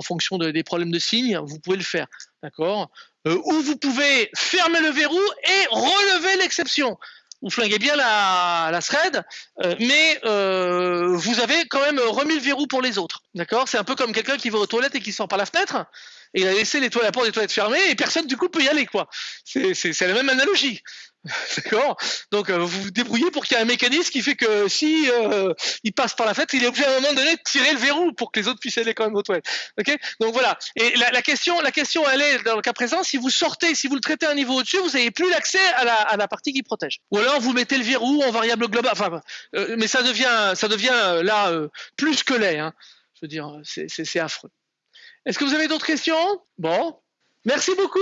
fonction des problèmes de signes. Vous pouvez le faire, d'accord? ou vous pouvez fermer le verrou et relever l'exception vous flinguez bien la, la thread, euh, mais euh, vous avez quand même remis le verrou pour les autres. D'accord? C'est un peu comme quelqu'un qui va aux toilettes et qui sort par la fenêtre. Et il a laissé les toilettes, la porte des toilettes fermée et personne du coup peut y aller quoi. C'est la même analogie. D'accord? Donc euh, vous vous débrouillez pour qu'il y ait un mécanisme qui fait que si euh, il passe par la fête, il est obligé à un moment donné de tirer le verrou pour que les autres puissent aller quand même aux toilettes. Ok? Donc voilà. Et la, la, question, la question, elle est dans le cas présent, si vous sortez, si vous le traitez à un niveau au-dessus, vous n'avez plus l'accès à la, partie qui protège. Ou alors vous mettez le verrou en variable globale. Enfin, euh, mais ça devient, ça devient euh, là plus que laid. Hein. Je veux dire, c'est affreux. Est-ce que vous avez d'autres questions? Bon, merci beaucoup.